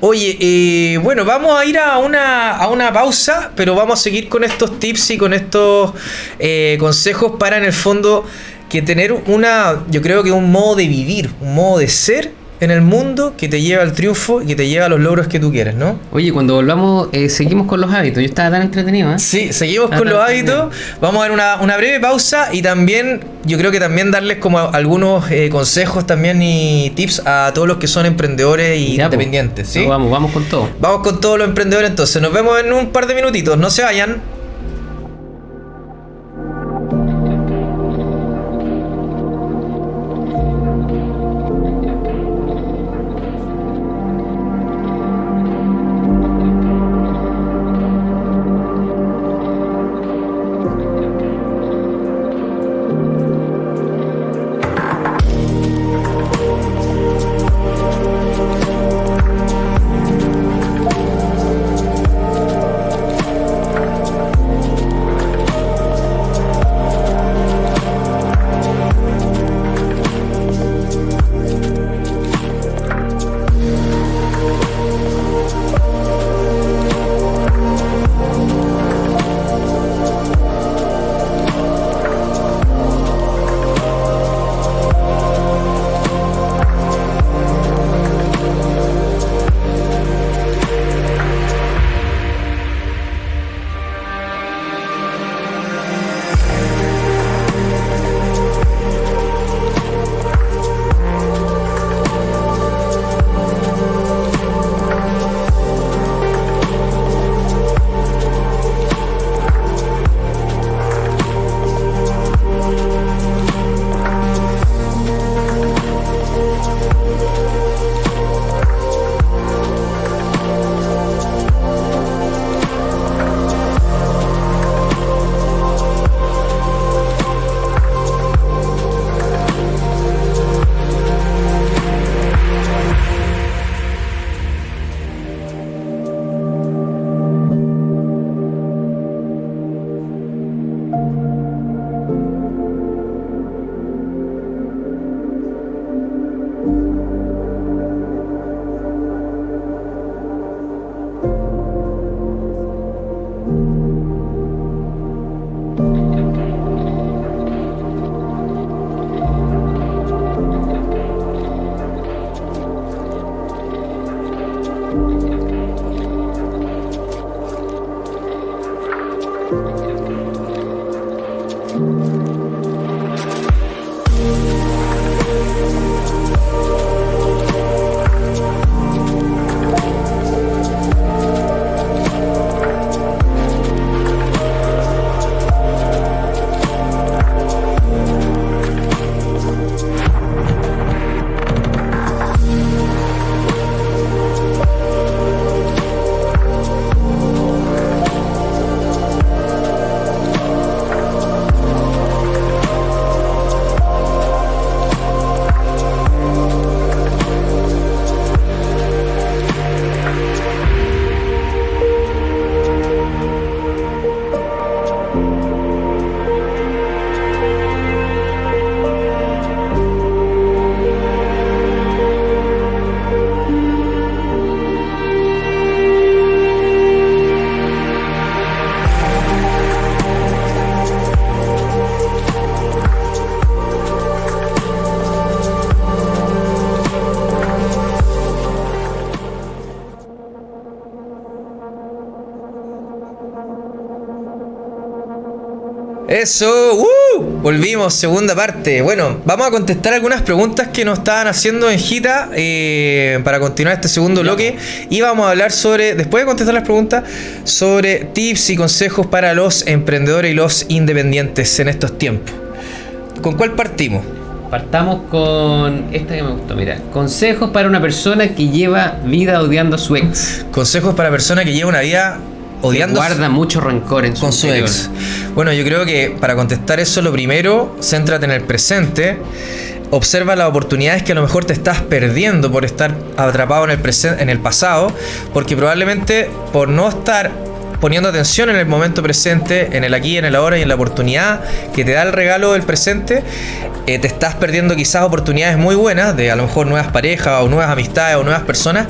Oye, eh, bueno, vamos a ir a una, a una pausa, pero vamos a seguir con estos tips y con estos eh, consejos para en el fondo que tener una, yo creo que un modo de vivir, un modo de ser en el mundo que te lleva al triunfo y que te lleva a los logros que tú quieres, ¿no? Oye, cuando volvamos, eh, seguimos con los hábitos. Yo estaba tan entretenido, ¿eh? Sí, seguimos Ah, con los hábitos. Vamos a dar una, una breve pausa y también, yo creo que también darles como algunos eh, consejos también y tips a todos los que son emprendedores y Ya, pues. independientes. ¿sí? No, vamos, vamos con todo. Vamos con todos los emprendedores entonces. Nos vemos en un par de minutitos. No se vayan. Eso, ¡uh! Volvimos, segunda parte. Bueno, vamos a contestar algunas preguntas que nos estaban haciendo en Gita eh, para continuar este segundo bloque. Y vamos a hablar sobre, después de contestar las preguntas, sobre tips y consejos para los emprendedores y los independientes en estos tiempos. ¿Con cuál partimos? Partamos con esta que me gustó, mira. Consejos para una persona que lleva vida odiando a su ex. Consejos para persona que lleva una vida odiando Que guarda mucho rencor en su con su interior. ex. Bueno, yo creo que para contestar eso, lo primero, céntrate en el presente. Observa las oportunidades que a lo mejor te estás perdiendo por estar atrapado en el, presen- en el pasado, porque probablemente por no estar poniendo atención en el momento presente, en el aquí, en el ahora y en la oportunidad que te da el regalo del presente, eh, te estás perdiendo quizás oportunidades muy buenas de a lo mejor nuevas parejas o nuevas amistades o nuevas personas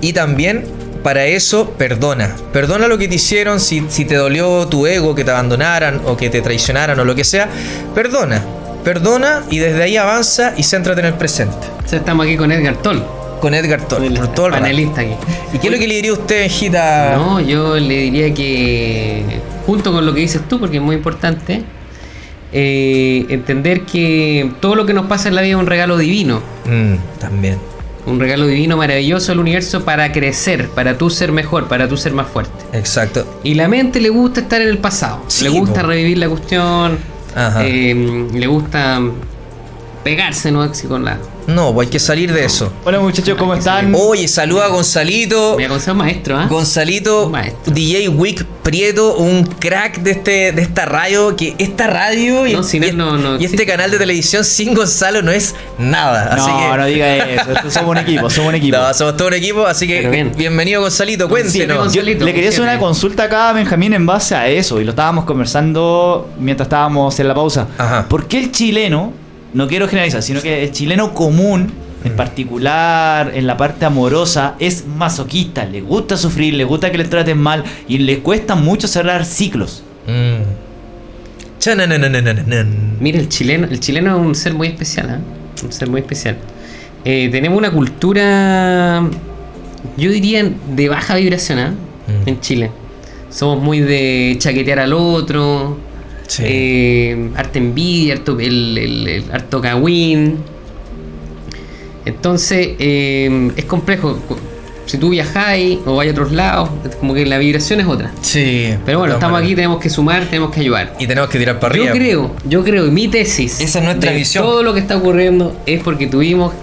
y también para eso perdona. Perdona lo que te hicieron, si, si te dolió tu ego, que te abandonaran o que te traicionaran o lo que sea, perdona. Perdona y desde ahí avanza y céntrate en el presente. O sea, estamos aquí con Edgar Toll, Con Edgar Toll, el por todo el rato. panelista aquí. ¿Y qué es lo que le diría a usted, Gita? No, yo le diría que, junto con lo que dices tú, porque es muy importante, eh, entender que todo lo que nos pasa en la vida es un regalo divino. Mm, también. Un regalo divino maravilloso del universo para crecer, para tú ser mejor, para tú ser más fuerte. Exacto. Y la mente le gusta estar en el pasado. Sí, le gusta po. revivir la cuestión. Ajá. eh, le gusta pegarse, ¿no? Así con la. No, pues hay que salir de eso. Hola muchachos, ¿cómo están? Oye, saluda a Gonzalito. Me aconsejo maestro, ¿ah? Gonzalito, Un maestro. DJ Wick Prieto, un crack de este de esta radio, que esta radio y, No, sin y- él no- no y este existe. canal de televisión sin Gonzalo no es nada. así No, que, no diga *laughs* eso, esto somos un equipo, somos un equipo. No, somos todo un equipo, así que Pero bien. bienvenido Gonzalito, cuéntenos. Yo le quería hacer una consulta acá a Benjamín en base a eso, y lo estábamos conversando mientras estábamos en la pausa. Ajá. ¿Por qué el chileno, no quiero generalizar, sino que el chileno común, en particular en la parte amorosa, es masoquista? Le gusta sufrir, le gusta que le traten mal y le cuesta mucho cerrar ciclos. Mm. Mira, el chileno, el chileno es un ser muy especial, ¿ah? Un ser muy especial. Eh, tenemos una cultura, yo diría, de baja vibración, ¿ah? Mm. En Chile. Somos muy de chaquetear al otro, Sí. eh, harta envidia, harto, el, el- el harto cagüín. Entonces, eh, es complejo. Si tú viajáis o vais a otros lados, como que la vibración es otra. Sí. Pero bueno, estamos aquí, tenemos que sumar, tenemos que ayudar. Y tenemos que tirar para Yo arriba. creo, yo creo, y mi tesis. Esa es nuestra de visión. Todo lo que está ocurriendo es porque tuvimos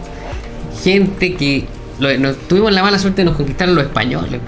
gente que. lo- nos- tuvimos la mala suerte de nos conquistaron los españoles.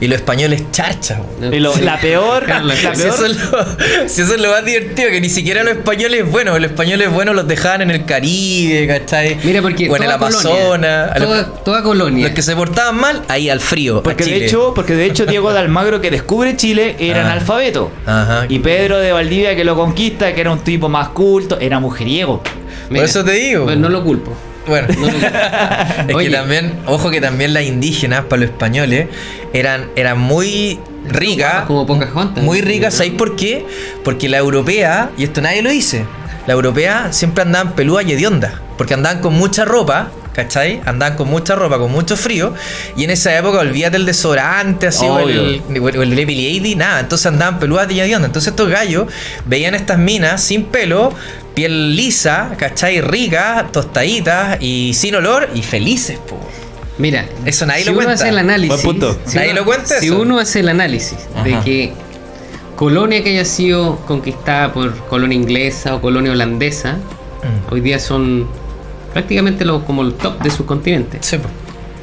Y los españoles charcha. Y lo- la peor, la peor. Si eso, es lo, si eso es lo más divertido, que ni siquiera los españoles buenos, los españoles buenos los dejaban en el Caribe, ¿cachai? Mira, porque. o en el Amazonas. los- toda, toda colonia. Los que se portaban mal, ahí al frío. a Porque de hecho, porque de hecho Diego de Almagro que descubre Chile era Ah. analfabeto. Ajá. Y Pedro de Valdivia que lo conquista, que era un tipo más culto, era mujeriego. Mira, eso te digo. pues no lo culpo. Bueno, No *laughs* es Oye. que también, ojo que también las indígenas, para los españoles, eran, eran muy ricas. Como Pocahontas. Muy ricas, ¿sabéis por qué? Porque la europea, y esto nadie lo dice, la europea siempre andaban peludas y hediondas, porque andaban con mucha ropa, ¿cachai? Andaban con mucha ropa, con mucho frío, y en esa época olvídate el desodorante, así, o el, o el Lady Lady, nada, entonces andaban peludas y hediondas. Entonces estos gallos veían estas minas sin pelo, piel lisa, ¿cachai? Rica, tostaditas y sin olor y felices, po. Mira, Eso nadie si lo uno cuenta. hace el análisis. Punto. si Nadie uno- lo cuenta Si eso. uno hace el análisis de que colonia que haya sido conquistada por colonia inglesa o colonia holandesa, Mm. hoy día son prácticamente los, como el top de sus continentes. Sí, po.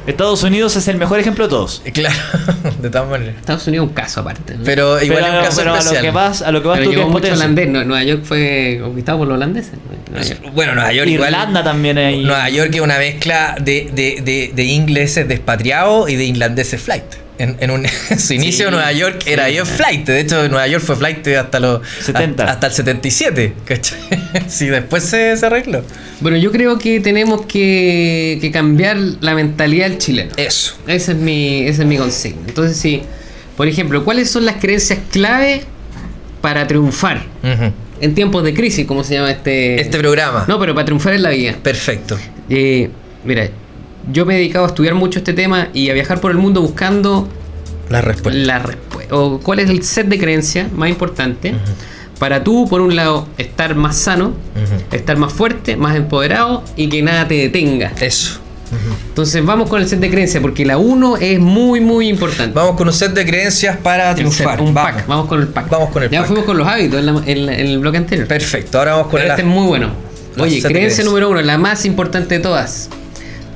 Estados Unidos es el mejor ejemplo de todos. Claro, *laughs* de todas maneras. Estados Unidos es un caso aparte. ¿no? Pero igual pero es un caso pero a lo que vas, a lo que vas Pero tú que es mucho potencia. holandés. Nue- Nueva York fue conquistado por los holandeses. Nueva York. Bueno, Nueva York igual. Irlanda también hay. Nueva York es una mezcla de, de, de, de ingleses despatriados y de irlandeses flight. En, en, un, *laughs* en su inicio Sí, Nueva York era yo flight. De hecho, Nueva York fue flight hasta los 70. Hasta, hasta el 77. ¿cachai? *laughs* Sí, después se, se arregló. Bueno, yo creo que tenemos que, que cambiar la mentalidad del chileno. Eso. Ese es mi, ese es mi consejo. Entonces, sí, por ejemplo, ¿cuáles son las creencias clave para triunfar en tiempos de crisis, como se llama este... Este programa. No, pero para triunfar en la vida. Perfecto. Eh, mira, yo me he dedicado a estudiar mucho este tema y a viajar por el mundo buscando La respuesta. la. O cuál es el set de creencias más importante Para tú, por un lado, estar más sano, estar más fuerte, más empoderado y que nada te detenga. Eso. Entonces vamos con el set de creencias, porque la 1 es muy, muy importante. Vamos con un set de creencias para set, triunfar. un vamos. pack. Vamos con el pack. Vamos con el ya pack. fuimos con los hábitos en, la- en la- en el bloque anterior. Perfecto, ahora vamos con Pero el este es muy bueno. la Oye, creencia número uno, la más importante de todas.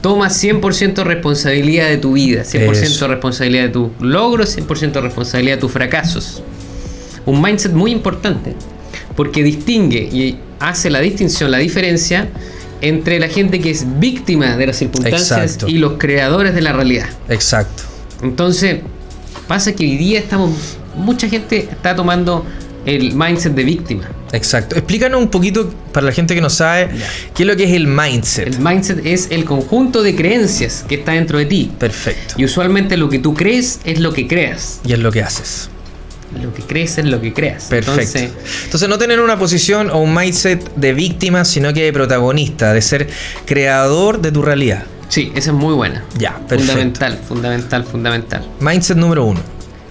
Toma 100% responsabilidad de tu vida, 100% Eso. responsabilidad de tus logros, 100% responsabilidad de tus fracasos. Un mindset muy importante, porque distingue y hace la distinción, la diferencia entre la gente que es víctima de las circunstancias Exacto. y los creadores de la realidad. Exacto. Entonces, pasa que hoy día estamos, mucha gente está tomando el mindset de víctima. Exacto. Explícanos un poquito, para la gente que no sabe, qué es lo que es el mindset. El mindset es el conjunto de creencias que está dentro de ti. Perfecto. Y usualmente lo que tú crees es lo que creas. Y es lo que haces. Lo que crees es lo que creas. Perfecto. Entonces, Entonces, no tener una posición o un mindset de víctima, sino que de protagonista, de ser creador de tu realidad. sí, esa es muy buena. Ya, perfecto. Fundamental, fundamental, fundamental. Mindset número uno,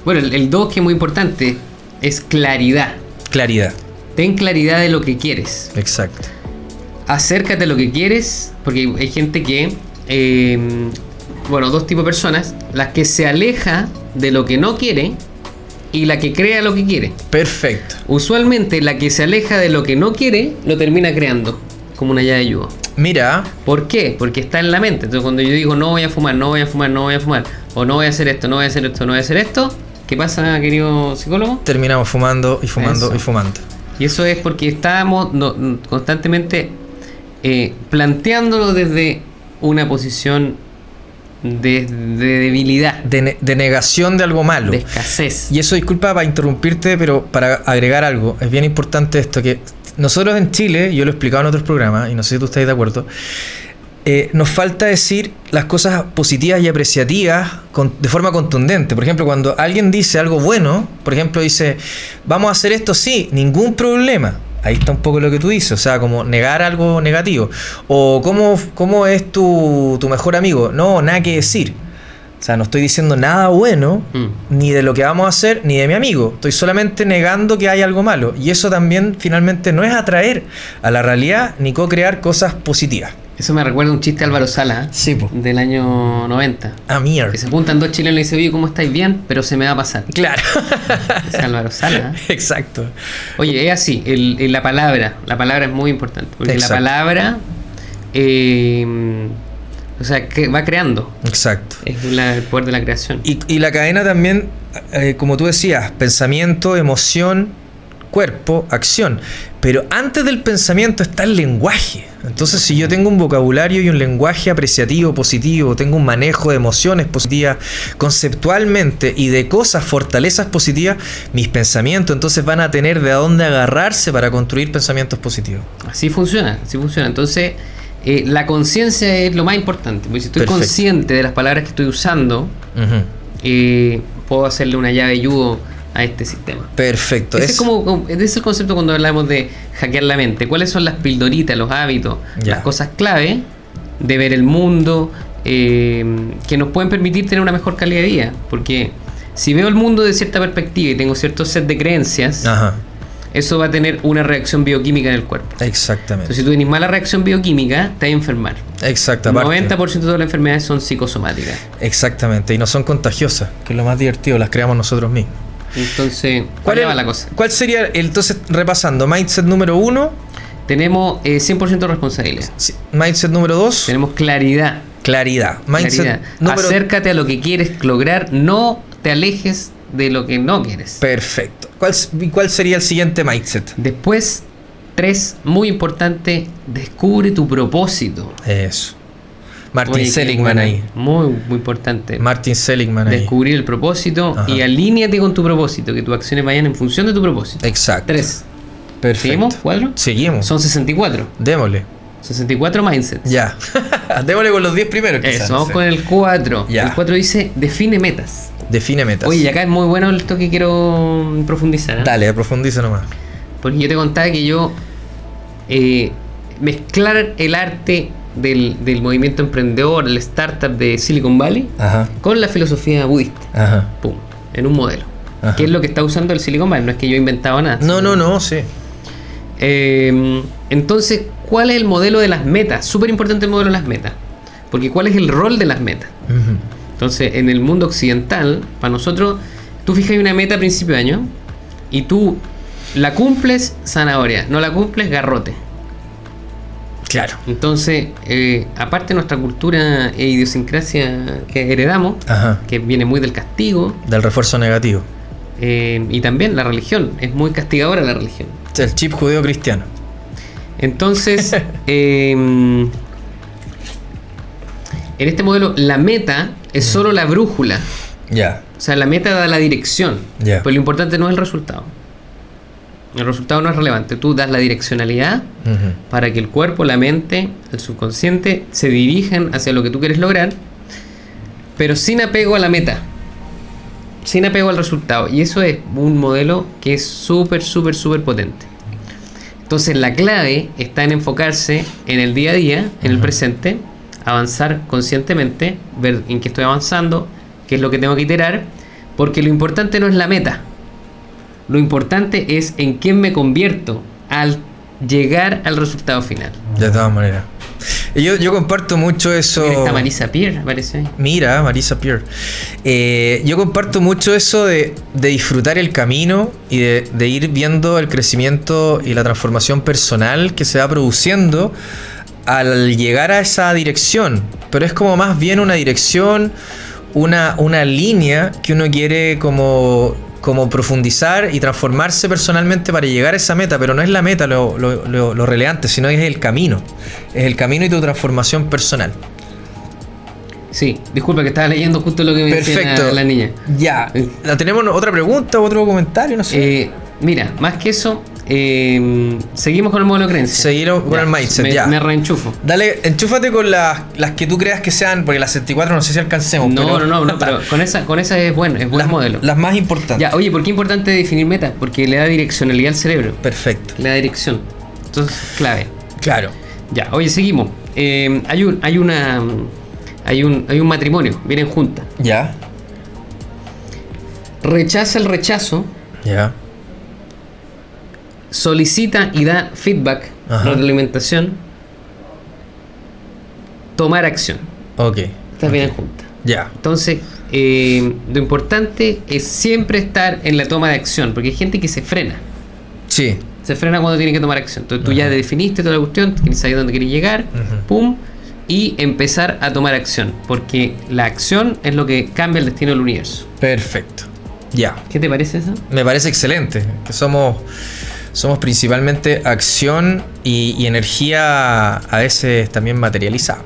Bueno, el 2 que es muy importante es claridad. claridad. Ten claridad de lo que quieres. Exacto. acércate a lo que quieres, porque hay- gente que, eh, bueno, dos tipos de personas, las que se aleja de lo que no quiere y la que crea lo que quiere. Perfecto. Usualmente la que se aleja de lo que no quiere lo termina creando, como una llave de yugo. Mira, ¿Por qué? Porque está en la mente. Entonces cuando yo digo no voy a fumar, no voy a fumar, no voy a fumar, o no voy a hacer esto, no voy a hacer esto, no voy a hacer esto, ¿qué pasa, querido psicólogo? terminamos fumando y fumando Eso. y fumando. Y eso es porque estábamos no- constantemente eh, planteándolo desde una posición de, de debilidad, De, ne- de negación de algo malo. de escasez. Y eso, disculpa para interrumpirte, pero para agregar algo, es bien importante esto, que nosotros en Chile, yo lo he explicado en otros programas, y no sé si tú estás de acuerdo, eh, nos falta decir las cosas positivas y apreciativas con- de forma contundente. Por ejemplo, cuando alguien dice algo bueno, por ejemplo, dice, vamos a hacer esto, sí, ningún problema. Ahí está un poco lo que tú dices, o sea, como negar algo negativo. O cómo, cómo es tu, tu mejor amigo. No, nada que decir. O sea, no estoy diciendo nada bueno, Mm. ni de lo que vamos a hacer, ni de mi amigo. Estoy solamente negando que hay algo malo. Y eso también finalmente no es atraer a la realidad ni co-crear cosas positivas. Eso me recuerda un chiste de Álvaro Sala Sí, del año 90. A mierda. Que se juntan dos chilenos y dice, oye, ¿cómo estáis bien? Pero se me va a pasar. Claro. *laughs* Es Álvaro Sala. ¿eh? Exacto. Oye, es así, el- el- la palabra, la palabra es muy importante, porque Exacto. la palabra, eh, o sea, que va creando, Exacto. es la- el poder de la creación. Y, y la cadena también, eh, como tú decías, pensamiento, emoción, cuerpo, acción. Pero antes del pensamiento está el lenguaje. Entonces, si yo tengo un vocabulario y un lenguaje apreciativo, positivo, tengo un manejo de emociones positivas conceptualmente y de cosas, fortalezas positivas, mis pensamientos entonces van a tener de dónde agarrarse para construir pensamientos positivos. Así funciona, así funciona. Entonces, eh, la conciencia es lo más importante, porque si estoy Perfecto. consciente de las palabras que estoy usando, eh, puedo hacerle una llave yugo a este sistema. Perfecto. Ese es, como, como- ese es el concepto cuando hablamos de hackear la mente. ¿Cuáles son las pildoritas, los hábitos, Ya. las cosas clave de ver el mundo eh, que nos pueden permitir tener una mejor calidad de vida? Porque si veo el mundo de cierta perspectiva y tengo cierto set de creencias, Ajá. eso va a tener una reacción bioquímica en el cuerpo. Exactamente. Entonces, si tú tienes mala reacción bioquímica, te vas a enfermar. Aparte. 90% de todas las enfermedades son psicosomáticas. Exactamente. Y no son contagiosas, que es lo más divertido, las creamos nosotros mismos. Entonces, ¿Cuál, ¿cuál es la cosa? ¿Cuál sería, el- entonces, repasando, mindset número uno, Tenemos eh, 100% responsabilidad. mindset número dos, Tenemos claridad. claridad. Mindset Claridad. número Acércate a lo que quieres lograr, no te alejes de lo que no quieres. Perfecto. ¿Cuál, ¿Cuál sería el siguiente mindset? Después, tres, muy importante, descubre tu propósito. Eso. Martin Oye, Seligman ahí. Muy, muy importante. Martin Seligman ahí. Descubrir el propósito Ajá. y alíñate con tu propósito, que tus acciones vayan en función de tu propósito. Exacto. Tres. Perfecto. ¿Seguimos? ¿Cuatro? Seguimos. Son 64. Démosle. 64 mindsets. Ya. *laughs* Démosle con los 10 primeros. quizás, Eso, vamos con el 4. Ya. El 4 dice, define metas. Define metas. Oye, y acá es muy bueno esto que quiero profundizar. ¿eh? Dale, profundiza nomás. Porque yo te contaba que yo eh, mezclar el arte del, del movimiento emprendedor, el startup de Silicon Valley, Ajá. con la filosofía budista. Ajá. Pum, en un modelo. Ajá. que es lo que está usando el Silicon Valley. No es que yo he inventado nada. No, no, no, sí. Eh, entonces, ¿cuál es el modelo de las metas? Súper importante el modelo de las metas. Porque ¿cuál es el rol de las metas? Entonces, en el mundo occidental, para nosotros, tú fijas una meta a principio de año y tú la cumples, zanahoria. No la cumples, garrote. Claro. Entonces, eh, aparte de nuestra cultura e idiosincrasia que heredamos, Ajá. que viene muy del castigo, Del refuerzo negativo. eh, y también la religión, es muy castigadora la religión. El chip judeo cristiano. Entonces, *laughs* eh, en este modelo, la meta es solo la brújula. Ya. O sea, la meta da la dirección. Ya. Pero lo importante no es el resultado. El resultado no es relevante. Tú das la direccionalidad para que el cuerpo, la mente, el subconsciente se dirijan hacia lo que tú quieres lograr, pero sin apego a la meta. Sin apego al resultado. Y eso es un modelo que es súper, súper, súper potente. Entonces la clave está en enfocarse en el día a día, en el presente, avanzar conscientemente, ver en qué estoy avanzando, qué es lo que tengo que iterar, porque lo importante no es la meta. Lo importante es en quién me convierto al llegar al resultado final. De todas maneras. Yo, yo comparto mucho eso. Está Marisa Pierre, aparece ahí. Mira, Marisa Pierre. Eh, yo comparto mucho eso de, de disfrutar el camino y de, de ir viendo el crecimiento y la transformación personal que se va produciendo al llegar a esa dirección. Pero es como más bien una dirección, una, una línea que uno quiere como, como profundizar y transformarse personalmente para llegar a esa meta. Pero no es la meta lo, lo- lo- lo relevante, sino es el camino. Es el camino y tu transformación personal. Sí, disculpa que estaba leyendo justo lo que me decía la, la niña. Ya. ¿La ¿Tenemos otra pregunta o otro comentario? No sé. Eh, mira, más que eso, eh, seguimos con el modelo de creencia. Seguimos con el mindset, me, ya. Me reenchufo. Dale, enchúfate con las, las que tú creas que sean, porque las 64 no sé si alcancemos. No, pero, no, no, no, pero con esa, con esa es bueno, es buen las, modelo. las más importantes. Ya, oye, ¿por qué es importante definir metas? Porque le da direccionalidad al cerebro. Perfecto. Le da dirección. Entonces, clave. Claro. Ya, oye, seguimos. Eh, hay un, hay una. Hay un, hay un matrimonio, vienen juntas. Ya. Rechaza el rechazo, Ya. Solicita y da feedback, Ajá. retroalimentación, tomar acción. Ok. Estas vienen juntas. Ya. Entonces, eh, lo importante es siempre estar en la toma de acción, porque hay gente que se frena. Sí. Se frena cuando tiene que tomar acción. Entonces tú ya definiste toda la cuestión, saber dónde quieres llegar, pum, y empezar a tomar acción, porque la acción es lo que cambia el destino del universo. Perfecto. Ya. ¿Qué te parece eso? Me parece excelente. Que somos, somos principalmente acción y, y energía a veces también materializada.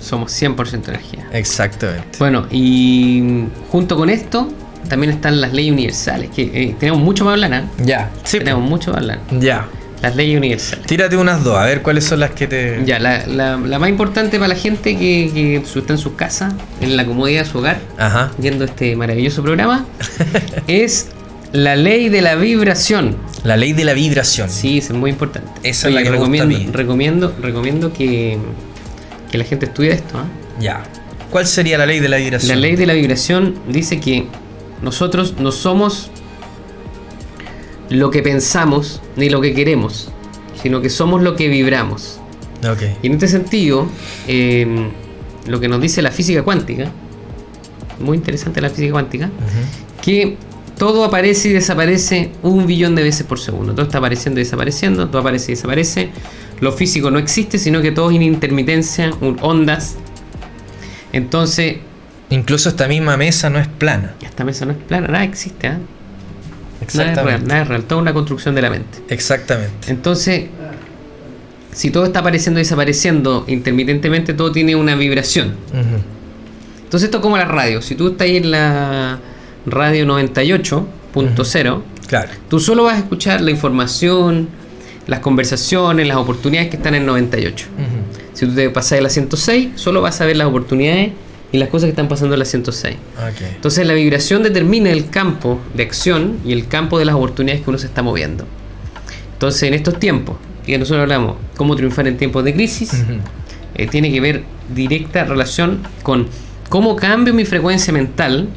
Somos 100% energía. Exactamente. Bueno, y junto con esto también están las leyes universales, que eh, tenemos mucho para hablar, ¿ah? Ya. Sí. tenemos mucho para hablar. Ya. Las leyes universales. Tírate unas dos, a ver cuáles son las que te. Ya, la, la- la más importante para la gente que, que está en sus casas, en la comodidad de su hogar, Ajá. viendo este maravilloso programa, *laughs* es la ley de la vibración. La ley de la vibración. Sí, es muy importante. Esa es la que me gusta a recomiendo, mí. recomiendo, recomiendo que, que la gente estudie esto. ¿ah? Ya. ¿Cuál sería la ley de la vibración? La ley de la vibración dice que nosotros no somos lo que pensamos ni lo que queremos, sino que somos lo que vibramos. Ok. Y en este sentido, eh, lo que nos dice la física cuántica, muy interesante la física cuántica, que todo aparece y desaparece un billón de veces por segundo. Todo está apareciendo y desapareciendo, todo aparece y desaparece. Lo físico no existe, sino que todo es en intermitencia, ondas. Entonces, Incluso esta misma mesa no es plana. esta mesa no es plana, nada existe, ¿ah? Nada es real, Exactamente. nada es real, toda una construcción de la mente. Exactamente. Entonces, si todo está apareciendo y desapareciendo intermitentemente, todo tiene una vibración. Entonces esto es como la radio. Si tú estás ahí en la radio 98.0, Claro. tú solo vas a escuchar la información, las conversaciones, las oportunidades que están en 98. Ujú. Si tú te pasas a la 106, solo vas a ver las oportunidades y las cosas que están pasando en la 106. Ok. Entonces la vibración determina el campo de acción y el campo de las oportunidades que uno se está moviendo. Entonces en estos tiempos, que nosotros hablamos, cómo triunfar en tiempos de crisis, eh, tiene que ver directa relación con cómo cambio mi frecuencia mental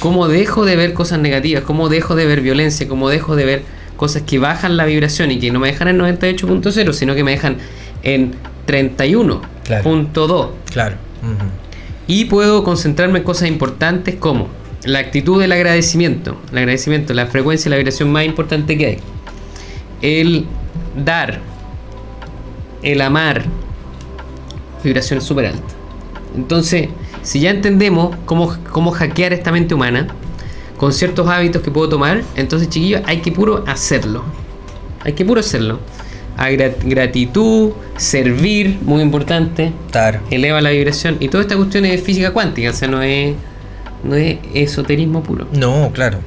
cómo dejo de ver cosas negativas, cómo dejo de ver violencia, cómo dejo de ver cosas que bajan la vibración y que no me dejan en 98.0, sino que me dejan en 31.2. Claro. Y puedo concentrarme en cosas importantes como la actitud del agradecimiento. El agradecimiento, la frecuencia y la vibración más importante que hay. El dar. El amar. Vibración súper alta. Entonces, si ya entendemos cómo, cómo hackear esta mente humana con ciertos hábitos que puedo tomar, entonces chiquillos, hay que puro hacerlo. Hay que puro hacerlo. A gratitud, servir, muy importante Claro. eleva la vibración y toda esta cuestión es física cuántica, o sea, no es, no es esoterismo puro. No, claro.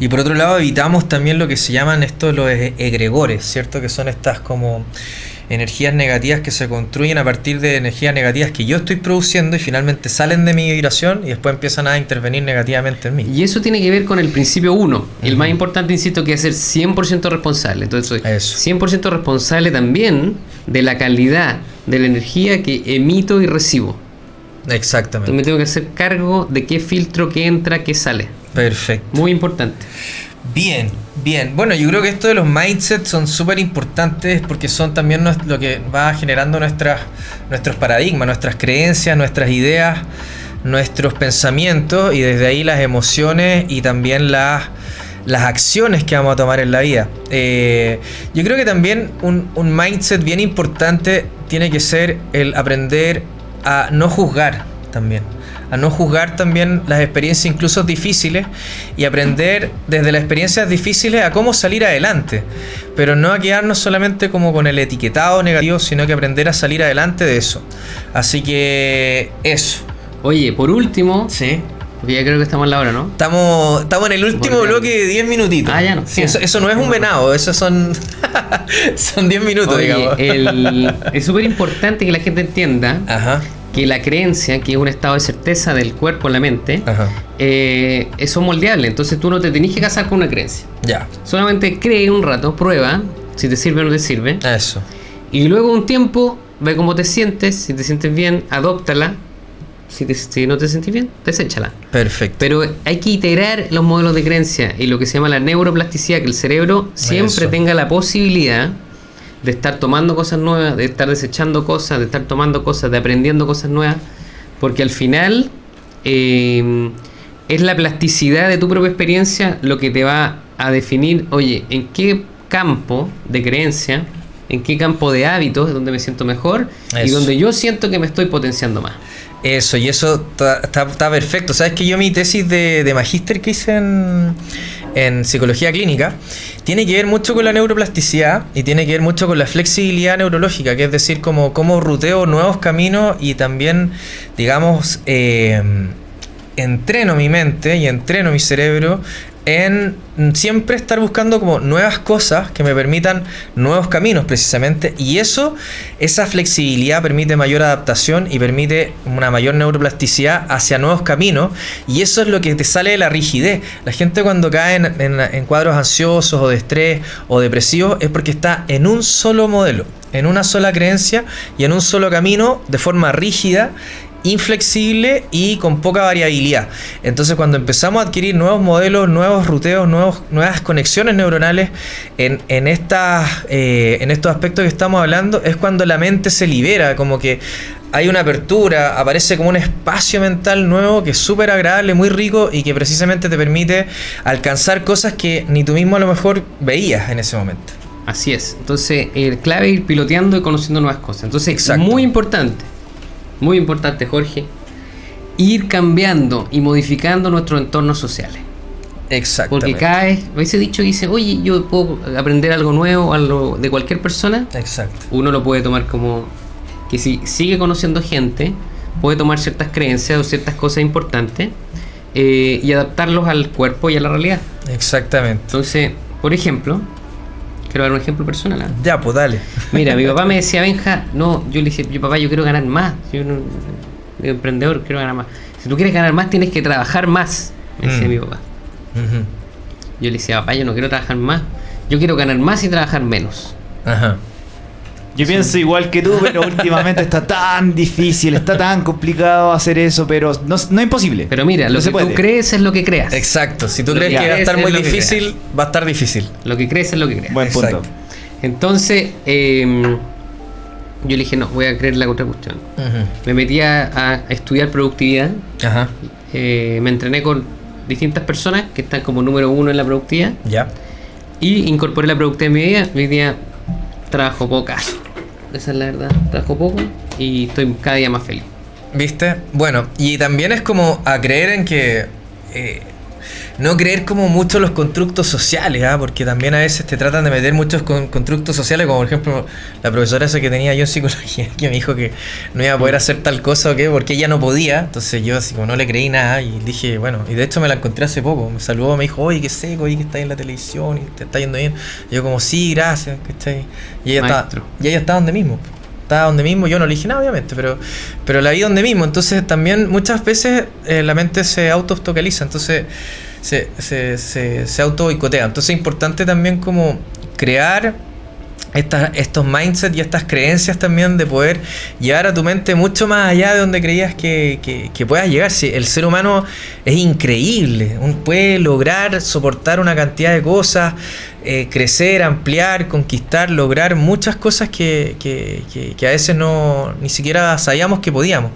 Y por otro lado, evitamos también lo que se llaman estos los egregores, ¿cierto? Que son estas como energías negativas que se construyen a partir de energías negativas que yo estoy produciendo y finalmente salen de mi vibración y después empiezan a intervenir negativamente en mí. Y eso tiene que ver con el principio 1. El más importante, insisto, que es ser 100% responsable. Entonces, soy Eso. 100% responsable también de la calidad de la energía que emito y recibo. Entonces, Exactamente. me tengo que hacer cargo de qué filtro, qué entra, qué sale. Perfecto. Muy importante. Bien, bien. Bueno, yo creo que esto de los mindsets son súper importantes porque son también lo que va generando nuestras, nuestros paradigmas, nuestras creencias, nuestras ideas, nuestros pensamientos y desde ahí las emociones y también las, las acciones que vamos a tomar en la vida. Eh, yo creo que también un, un mindset bien importante tiene que ser el aprender a no juzgar también a no juzgar también las experiencias incluso difíciles y aprender desde las experiencias difíciles a cómo salir adelante. Pero no a quedarnos solamente como con el etiquetado negativo, sino que aprender a salir adelante de eso. Así que eso. Oye, por último, Sí. porque ya creo que estamos en la hora, ¿no? Estamos, estamos en el último bloque de 10 minutitos. Ah, ya no. Sí, eso, eso no es un venado, eso son *laughs* son 10 minutos, Oye, digamos. el- es súper importante que la gente entienda Ajá. Que la creencia, que es un estado de certeza del cuerpo en la mente, eh, son moldeables. Entonces tú no te tenés que casar con una creencia. Ya. Solamente cree un rato, prueba si te sirve o no te sirve. Eso. Y luego un tiempo, ve cómo te sientes. Si te sientes bien, adóptala. Si, te- si no te sentís bien, deséchala. Perfecto. Pero hay que integrar los modelos de creencia y lo que se llama la neuroplasticidad, que el cerebro siempre Eso. tenga la posibilidad de estar tomando cosas nuevas, de estar desechando cosas, de estar tomando cosas, de aprendiendo cosas nuevas, porque al final eh, es la plasticidad de tu propia experiencia lo que te va a definir, oye, en qué campo de creencia, en qué campo de hábitos es donde me siento mejor y donde yo siento que me estoy potenciando más. Eso, y eso está perfecto. Sabes que yo mi tesis de, de magíster que hice en, en psicología clínica tiene que ver mucho con la neuroplasticidad y tiene que ver mucho con la flexibilidad neurológica, que es decir, como cómo ruteo nuevos caminos y también, digamos, eh, entreno mi mente y entreno mi cerebro en siempre estar buscando como nuevas cosas que me permitan nuevos caminos precisamente. Y eso esa flexibilidad permite mayor adaptación y permite una mayor neuroplasticidad hacia nuevos caminos. Y eso es lo que te sale de la rigidez. La gente cuando cae en, en- en cuadros ansiosos o de estrés o depresivos es porque está en un solo modelo en una sola creencia y en un solo camino de forma rígida inflexible y con poca variabilidad. Entonces cuando empezamos a adquirir nuevos modelos, nuevos ruteos, nuevos, nuevas conexiones neuronales en, en, estas, eh, en estos aspectos que estamos hablando, es cuando la mente se libera, como que hay una apertura, aparece como un espacio mental nuevo que es súper agradable, muy rico y que precisamente te permite alcanzar cosas que ni tú mismo a lo mejor veías en ese momento. Así es. Entonces, el clave es ir piloteando y conociendo nuevas cosas. Entonces, Exacto. muy importante, muy importante, Jorge, ir cambiando y modificando nuestros entornos sociales. Exacto. Porque cada vez, ese dicho dice, oye, yo puedo aprender algo nuevo algo de cualquier persona, Exacto. uno lo puede tomar como que si sigue conociendo gente, puede tomar ciertas creencias o ciertas cosas importantes eh, y adaptarlos al cuerpo y a la realidad. Exactamente. Entonces, por ejemplo, quiero dar un ejemplo personal. Ya, pues dale. Mira, mi papá me *laughs* decía, Benja, no, yo le dije, yo papá, yo quiero ganar más. Yo no, soy emprendedor, quiero ganar más. Si tú quieres ganar más, tienes que trabajar más, me decía Mm. mi papá. Yo le decía, papá, yo no quiero trabajar más. Yo quiero ganar más y trabajar menos. Ajá. Yo pienso igual que tú, pero últimamente está tan difícil, está tan complicado hacer eso, pero no, no es imposible. Pero mira, lo No se que puede. tú crees es lo que creas. Exacto. Si tú Lo crees que que va a estar muy difícil, va a estar difícil. Lo que crees es lo que creas. Buen punto. Exacto. Entonces, eh, yo le dije, no, voy a creer la otra cuestión. Me metí a, a estudiar productividad. Ajá. eh, me entrené con distintas personas que están como número uno en la productividad. Ya. Y incorporé la productividad en mi vida. Hoy día trabajo pocas. Esa es la verdad. Trabajo poco y estoy cada día más feliz. ¿Viste? Bueno, y también es como a creer en que. eh, no creer como mucho los constructos sociales, ¿ah? porque también a veces te tratan de meter muchos con- constructos sociales, como por ejemplo la profesora esa que tenía yo en psicología, *laughs* que me dijo que no iba a poder hacer tal cosa o qué, porque ella no podía. Entonces yo así como no le creí nada y dije, bueno, y de hecho me la encontré hace poco. Me saludó, me dijo, oye, qué seco, oye, que está en la televisión y te está yendo bien. Y yo como, sí, gracias, ¿cachai? Y ella, está, y ella está donde mismo. Estaba donde mismo, yo no le dije nada, obviamente, pero, pero la vi donde mismo. Entonces también muchas veces eh, la mente se auto-focaliza, entonces se, se, se, se auto boicotea. Entonces es importante también como crear estas, estos mindsets y estas creencias también de poder llevar a tu mente mucho más allá de donde creías que, que, que puedas llegar. Si el ser humano es increíble, un- puede lograr soportar una cantidad de cosas, eh, crecer, ampliar, conquistar, lograr muchas cosas que, que- que- a veces no ni siquiera sabíamos que podíamos.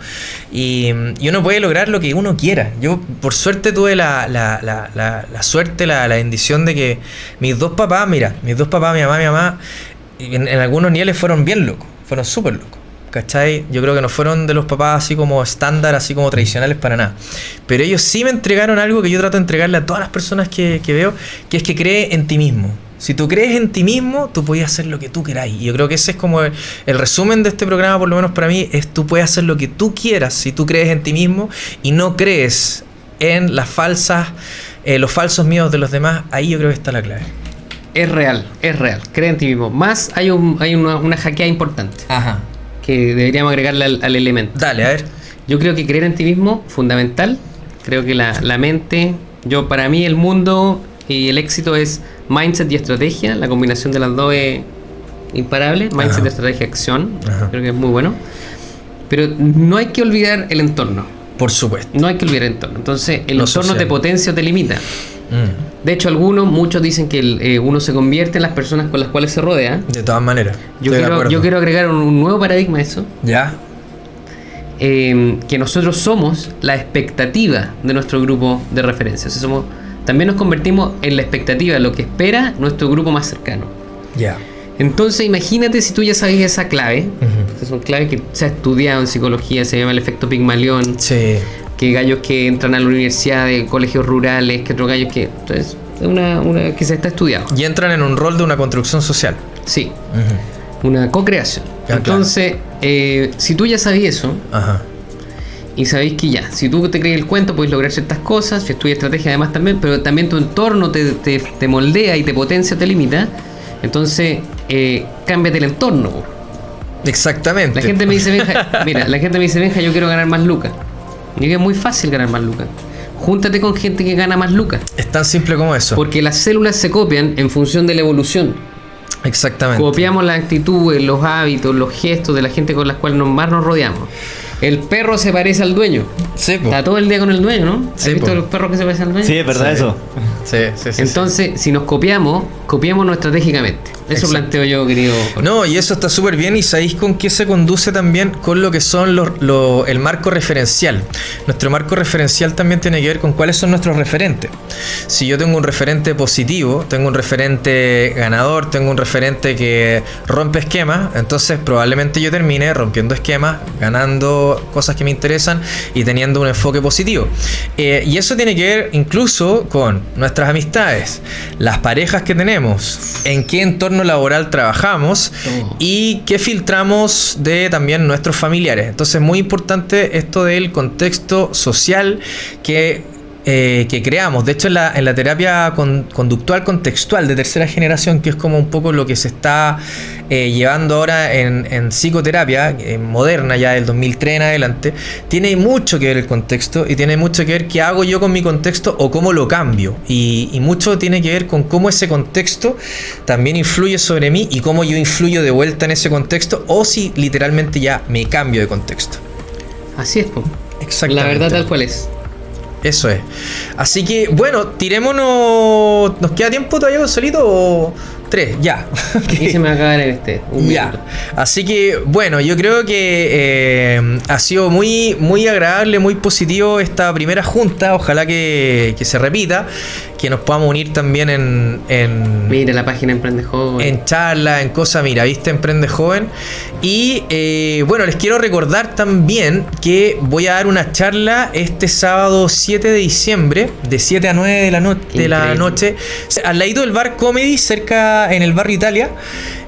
Y, uno puede lograr lo que uno quiera. Yo por suerte tuve la, la- la- suerte, la, bendición de que mis dos papás, mira, mis dos papás, mi mamá mi mamá, en, en algunos niveles fueron bien locos, fueron súper locos. ¿Cachai? Yo creo que no fueron de los papás así como estándar, así como tradicionales para nada. Pero ellos sí me entregaron algo que yo trato de entregarle a todas las personas que, que veo, que es que cree en ti mismo. Si tú crees en ti mismo, tú puedes hacer lo que tú queráis. Y yo creo que ese es como el, el resumen de este programa, por lo menos para mí, es tú puedes hacer lo que tú quieras si tú crees en ti mismo y no crees en las falsas, eh, los falsos miedos de los demás. Ahí yo creo que está la clave. Es real, es real. Cree en ti mismo. Más hay, un, hay una, una hackeada importante Ajá. Que deberíamos agregarle al, al elemento. Dale, a ver. Yo creo que creer en ti mismo, fundamental. Creo que la, la mente, yo para mí el mundo y el éxito es mindset y estrategia. La combinación de las dos es imparable. Mindset, Ajá. estrategia, acción. Ajá. Creo que es muy bueno. Pero no hay que olvidar el entorno. Por supuesto. No hay que olvidar el entorno. Entonces, el Lo entorno social. te potencia o te limita. Mm. De hecho, algunos, muchos dicen que el, eh, uno se convierte en las personas con las cuales se rodea. De todas maneras. Yo, quiero, acuerdo. yo quiero agregar un, un nuevo paradigma a eso. Ya. eh, que nosotros somos la expectativa de nuestro grupo de referencia. O sea, somos, también nos convertimos en la expectativa, lo que espera nuestro grupo más cercano. Ya. Entonces, imagínate si tú ya sabes esa clave. Es una clave que se ha estudiado en psicología, se llama el efecto Pigmalión. Sí. Que gallos que entran a la universidad de colegios rurales, que otros gallos que. Entonces, es una, una que se está estudiado. Y entran en un rol de una construcción social. Sí, una co-creación. Ah, claro. Entonces, eh, si tú ya sabías eso, Ajá. Y sabéis que ya, si tú te crees el cuento, puedes lograr ciertas cosas, si estudias estrategia además también, pero también tu entorno te, te- te moldea y te potencia, te limita. Entonces, eh, cámbiate el entorno. Exactamente. La gente me dice, Benja, mira, la gente me dice, Benja, yo quiero ganar más lucas. Y digo, es muy fácil ganar más lucas. Júntate con gente que gana más lucas. Es tan simple como eso. Porque las células se copian en función de la evolución. Exactamente. Copiamos las actitudes, los hábitos, los gestos de la gente con las cuales nos- más nos rodeamos. El perro se parece al dueño. Sí, po. Está todo el día con el dueño, ¿no? ¿Has Sí, visto po. los perros que se parecen al dueño? Sí, es verdad Sí. eso. Sí, sí, sí, Entonces, si nos copiamos, copiémonos estratégicamente. Eso Exacto. planteo yo, querido. No, y eso está súper bien. ¿Y sabéis con qué se conduce también? Con lo que son los, lo- el marco referencial. Nuestro marco referencial también tiene que ver con cuáles son nuestros referentes. Si yo tengo un referente positivo, tengo un referente ganador, tengo un referente que rompe esquemas, entonces probablemente yo termine rompiendo esquemas, ganando cosas que me interesan y teniendo un enfoque positivo. Eh, y eso tiene que ver incluso con nuestras amistades, las parejas que tenemos, en qué entorno laboral trabajamos Oh. y qué filtramos de también nuestros familiares. Entonces es muy importante esto del contexto social que eh, que creamos. De hecho, en la, en la terapia con- conductual contextual de tercera generación, que es como un poco lo que se está eh, llevando ahora en, en psicoterapia eh, moderna, ya del 2003 en adelante, tiene mucho que ver el contexto y tiene mucho que ver qué hago yo con mi contexto o cómo lo cambio. Y, y mucho tiene que ver con cómo ese contexto también influye sobre mí y cómo yo influyo de vuelta en ese contexto o si literalmente ya me cambio de contexto. Así es, po. La Exactamente. verdad tal cual es. Eso es. Así que, bueno, tirémonos. ¿Nos queda tiempo todavía solito o tres? Ya. *laughs* Y se me va a acabar en este. Un Ya. minuto. Así que, bueno, yo creo que eh, ha sido muy, muy agradable, muy positivo esta primera junta. Ojalá que, que se repita. Que nos podamos unir también en, en, Mira la página Emprende Joven. en charla, en cosas, mira, viste, Emprende Joven. Y eh, bueno, les quiero recordar también que voy a dar una charla este sábado 7 de diciembre, de 7 a 9 de la, no- de la noche, al ladito del bar Comedy, cerca en el barrio Italia.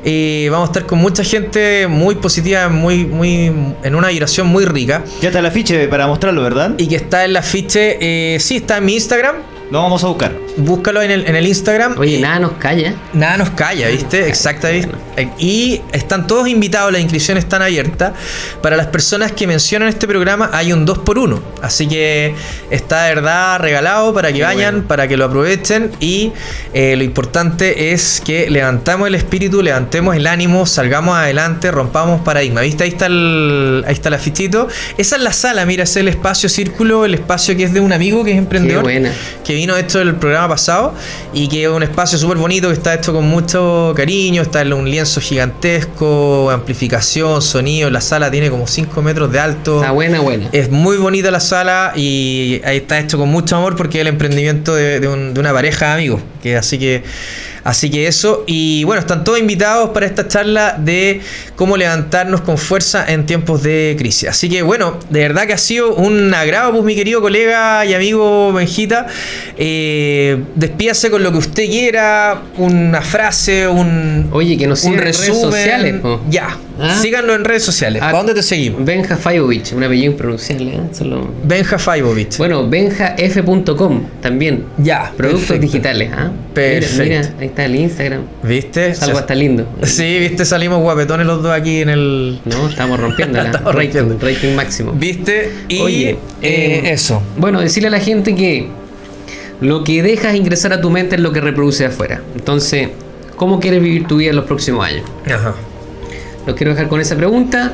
Eh, vamos a estar con mucha gente muy positiva, muy, muy, en una vibración muy rica. Ya está el afiche para mostrarlo, ¿verdad? Y que está en la afiche, eh, sí, está en mi Instagram. Lo vamos a buscar. Búscalo en el, en el Instagram. Oye, Eh, nada nos calla. Nada nos calla, ¿viste? Exacto. ¿viste? Y están todos invitados, las inscripciones están abiertas. Para las personas que mencionan este programa hay un 2x1. Así que está de verdad regalado para que Qué vayan, bueno. para que lo aprovechen. Y eh, lo importante es que levantamos el espíritu, levantemos el ánimo, salgamos adelante, rompamos paradigma. ¿Viste? Ahí está el, ahí está el afichito. Esa es la sala, mira, ese es el espacio círculo, el espacio que es de un amigo que es emprendedor Qué buena. que vino esto del programa pasado y que es un espacio súper bonito que está hecho con mucho cariño, está en un lienzo gigantesco, amplificación, sonido, la sala tiene como 5 metros de alto. Está buena, buena. Es muy bonita la sala y ahí está hecho con mucho amor porque es el emprendimiento de, de un- de una pareja de amigos. Que así que así que eso. Y bueno, están todos invitados para esta charla de cómo levantarnos con fuerza en tiempos de crisis. Así que bueno, de verdad que ha sido un agrado, pues mi querido colega y amigo Benjita. Eh, despídase con lo que usted quiera, una frase, un, Oye, que nos un sigan en redes resumen. sociales, po. Ya, ¿Ah? síganos en redes sociales. Ah, ¿Para dónde te seguimos? Benja Fajovich, un apellido impronunciable. ¿eh? Solo- Benja Faibovich. Bueno, benjaf.com también. Ya, Productos perfecto. digitales. ¿ah? Perfecto. Mira, mira, ahí está el Instagram. ¿Viste? Es algo hasta lindo. Sí, viste, salimos guapetones los dos aquí en el. No, estamos rompiendo *laughs* la Estamos rating, rompiendo. rating máximo. ¿Viste? Y Oye, eh, eh, eso. Bueno, decirle a la gente que lo que dejas ingresar a tu mente es lo que reproduce afuera. Entonces, ¿cómo quieres vivir tu vida en los próximos años? Ajá. Los quiero dejar con esa pregunta.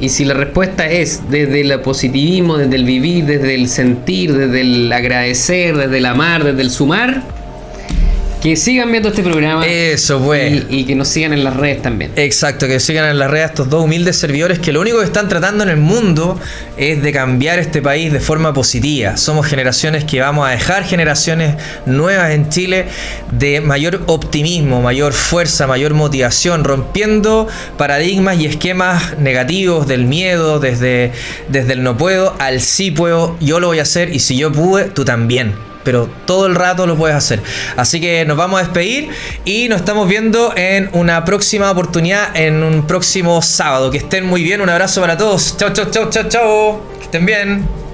Y si la respuesta es desde el positivismo, desde el vivir, desde el sentir, desde el agradecer, desde el amar, desde el sumar, que sigan viendo este programa Eso, pues. y, y que nos sigan en las redes también. Exacto, que sigan en las redes estos dos humildes servidores que lo único que están tratando en el mundo es de cambiar este país de forma positiva. Somos generaciones que vamos a dejar generaciones nuevas en Chile de mayor optimismo, mayor fuerza, mayor motivación, rompiendo paradigmas y esquemas negativos del miedo, desde, desde el no puedo al sí puedo, yo lo voy a hacer y si yo pude, tú también pero todo el rato lo puedes hacer. Así que nos vamos a despedir y nos estamos viendo en una próxima oportunidad, en un próximo sábado. Que estén muy bien, un abrazo para todos. Chao, chao, chao, chao, chao. Que estén bien.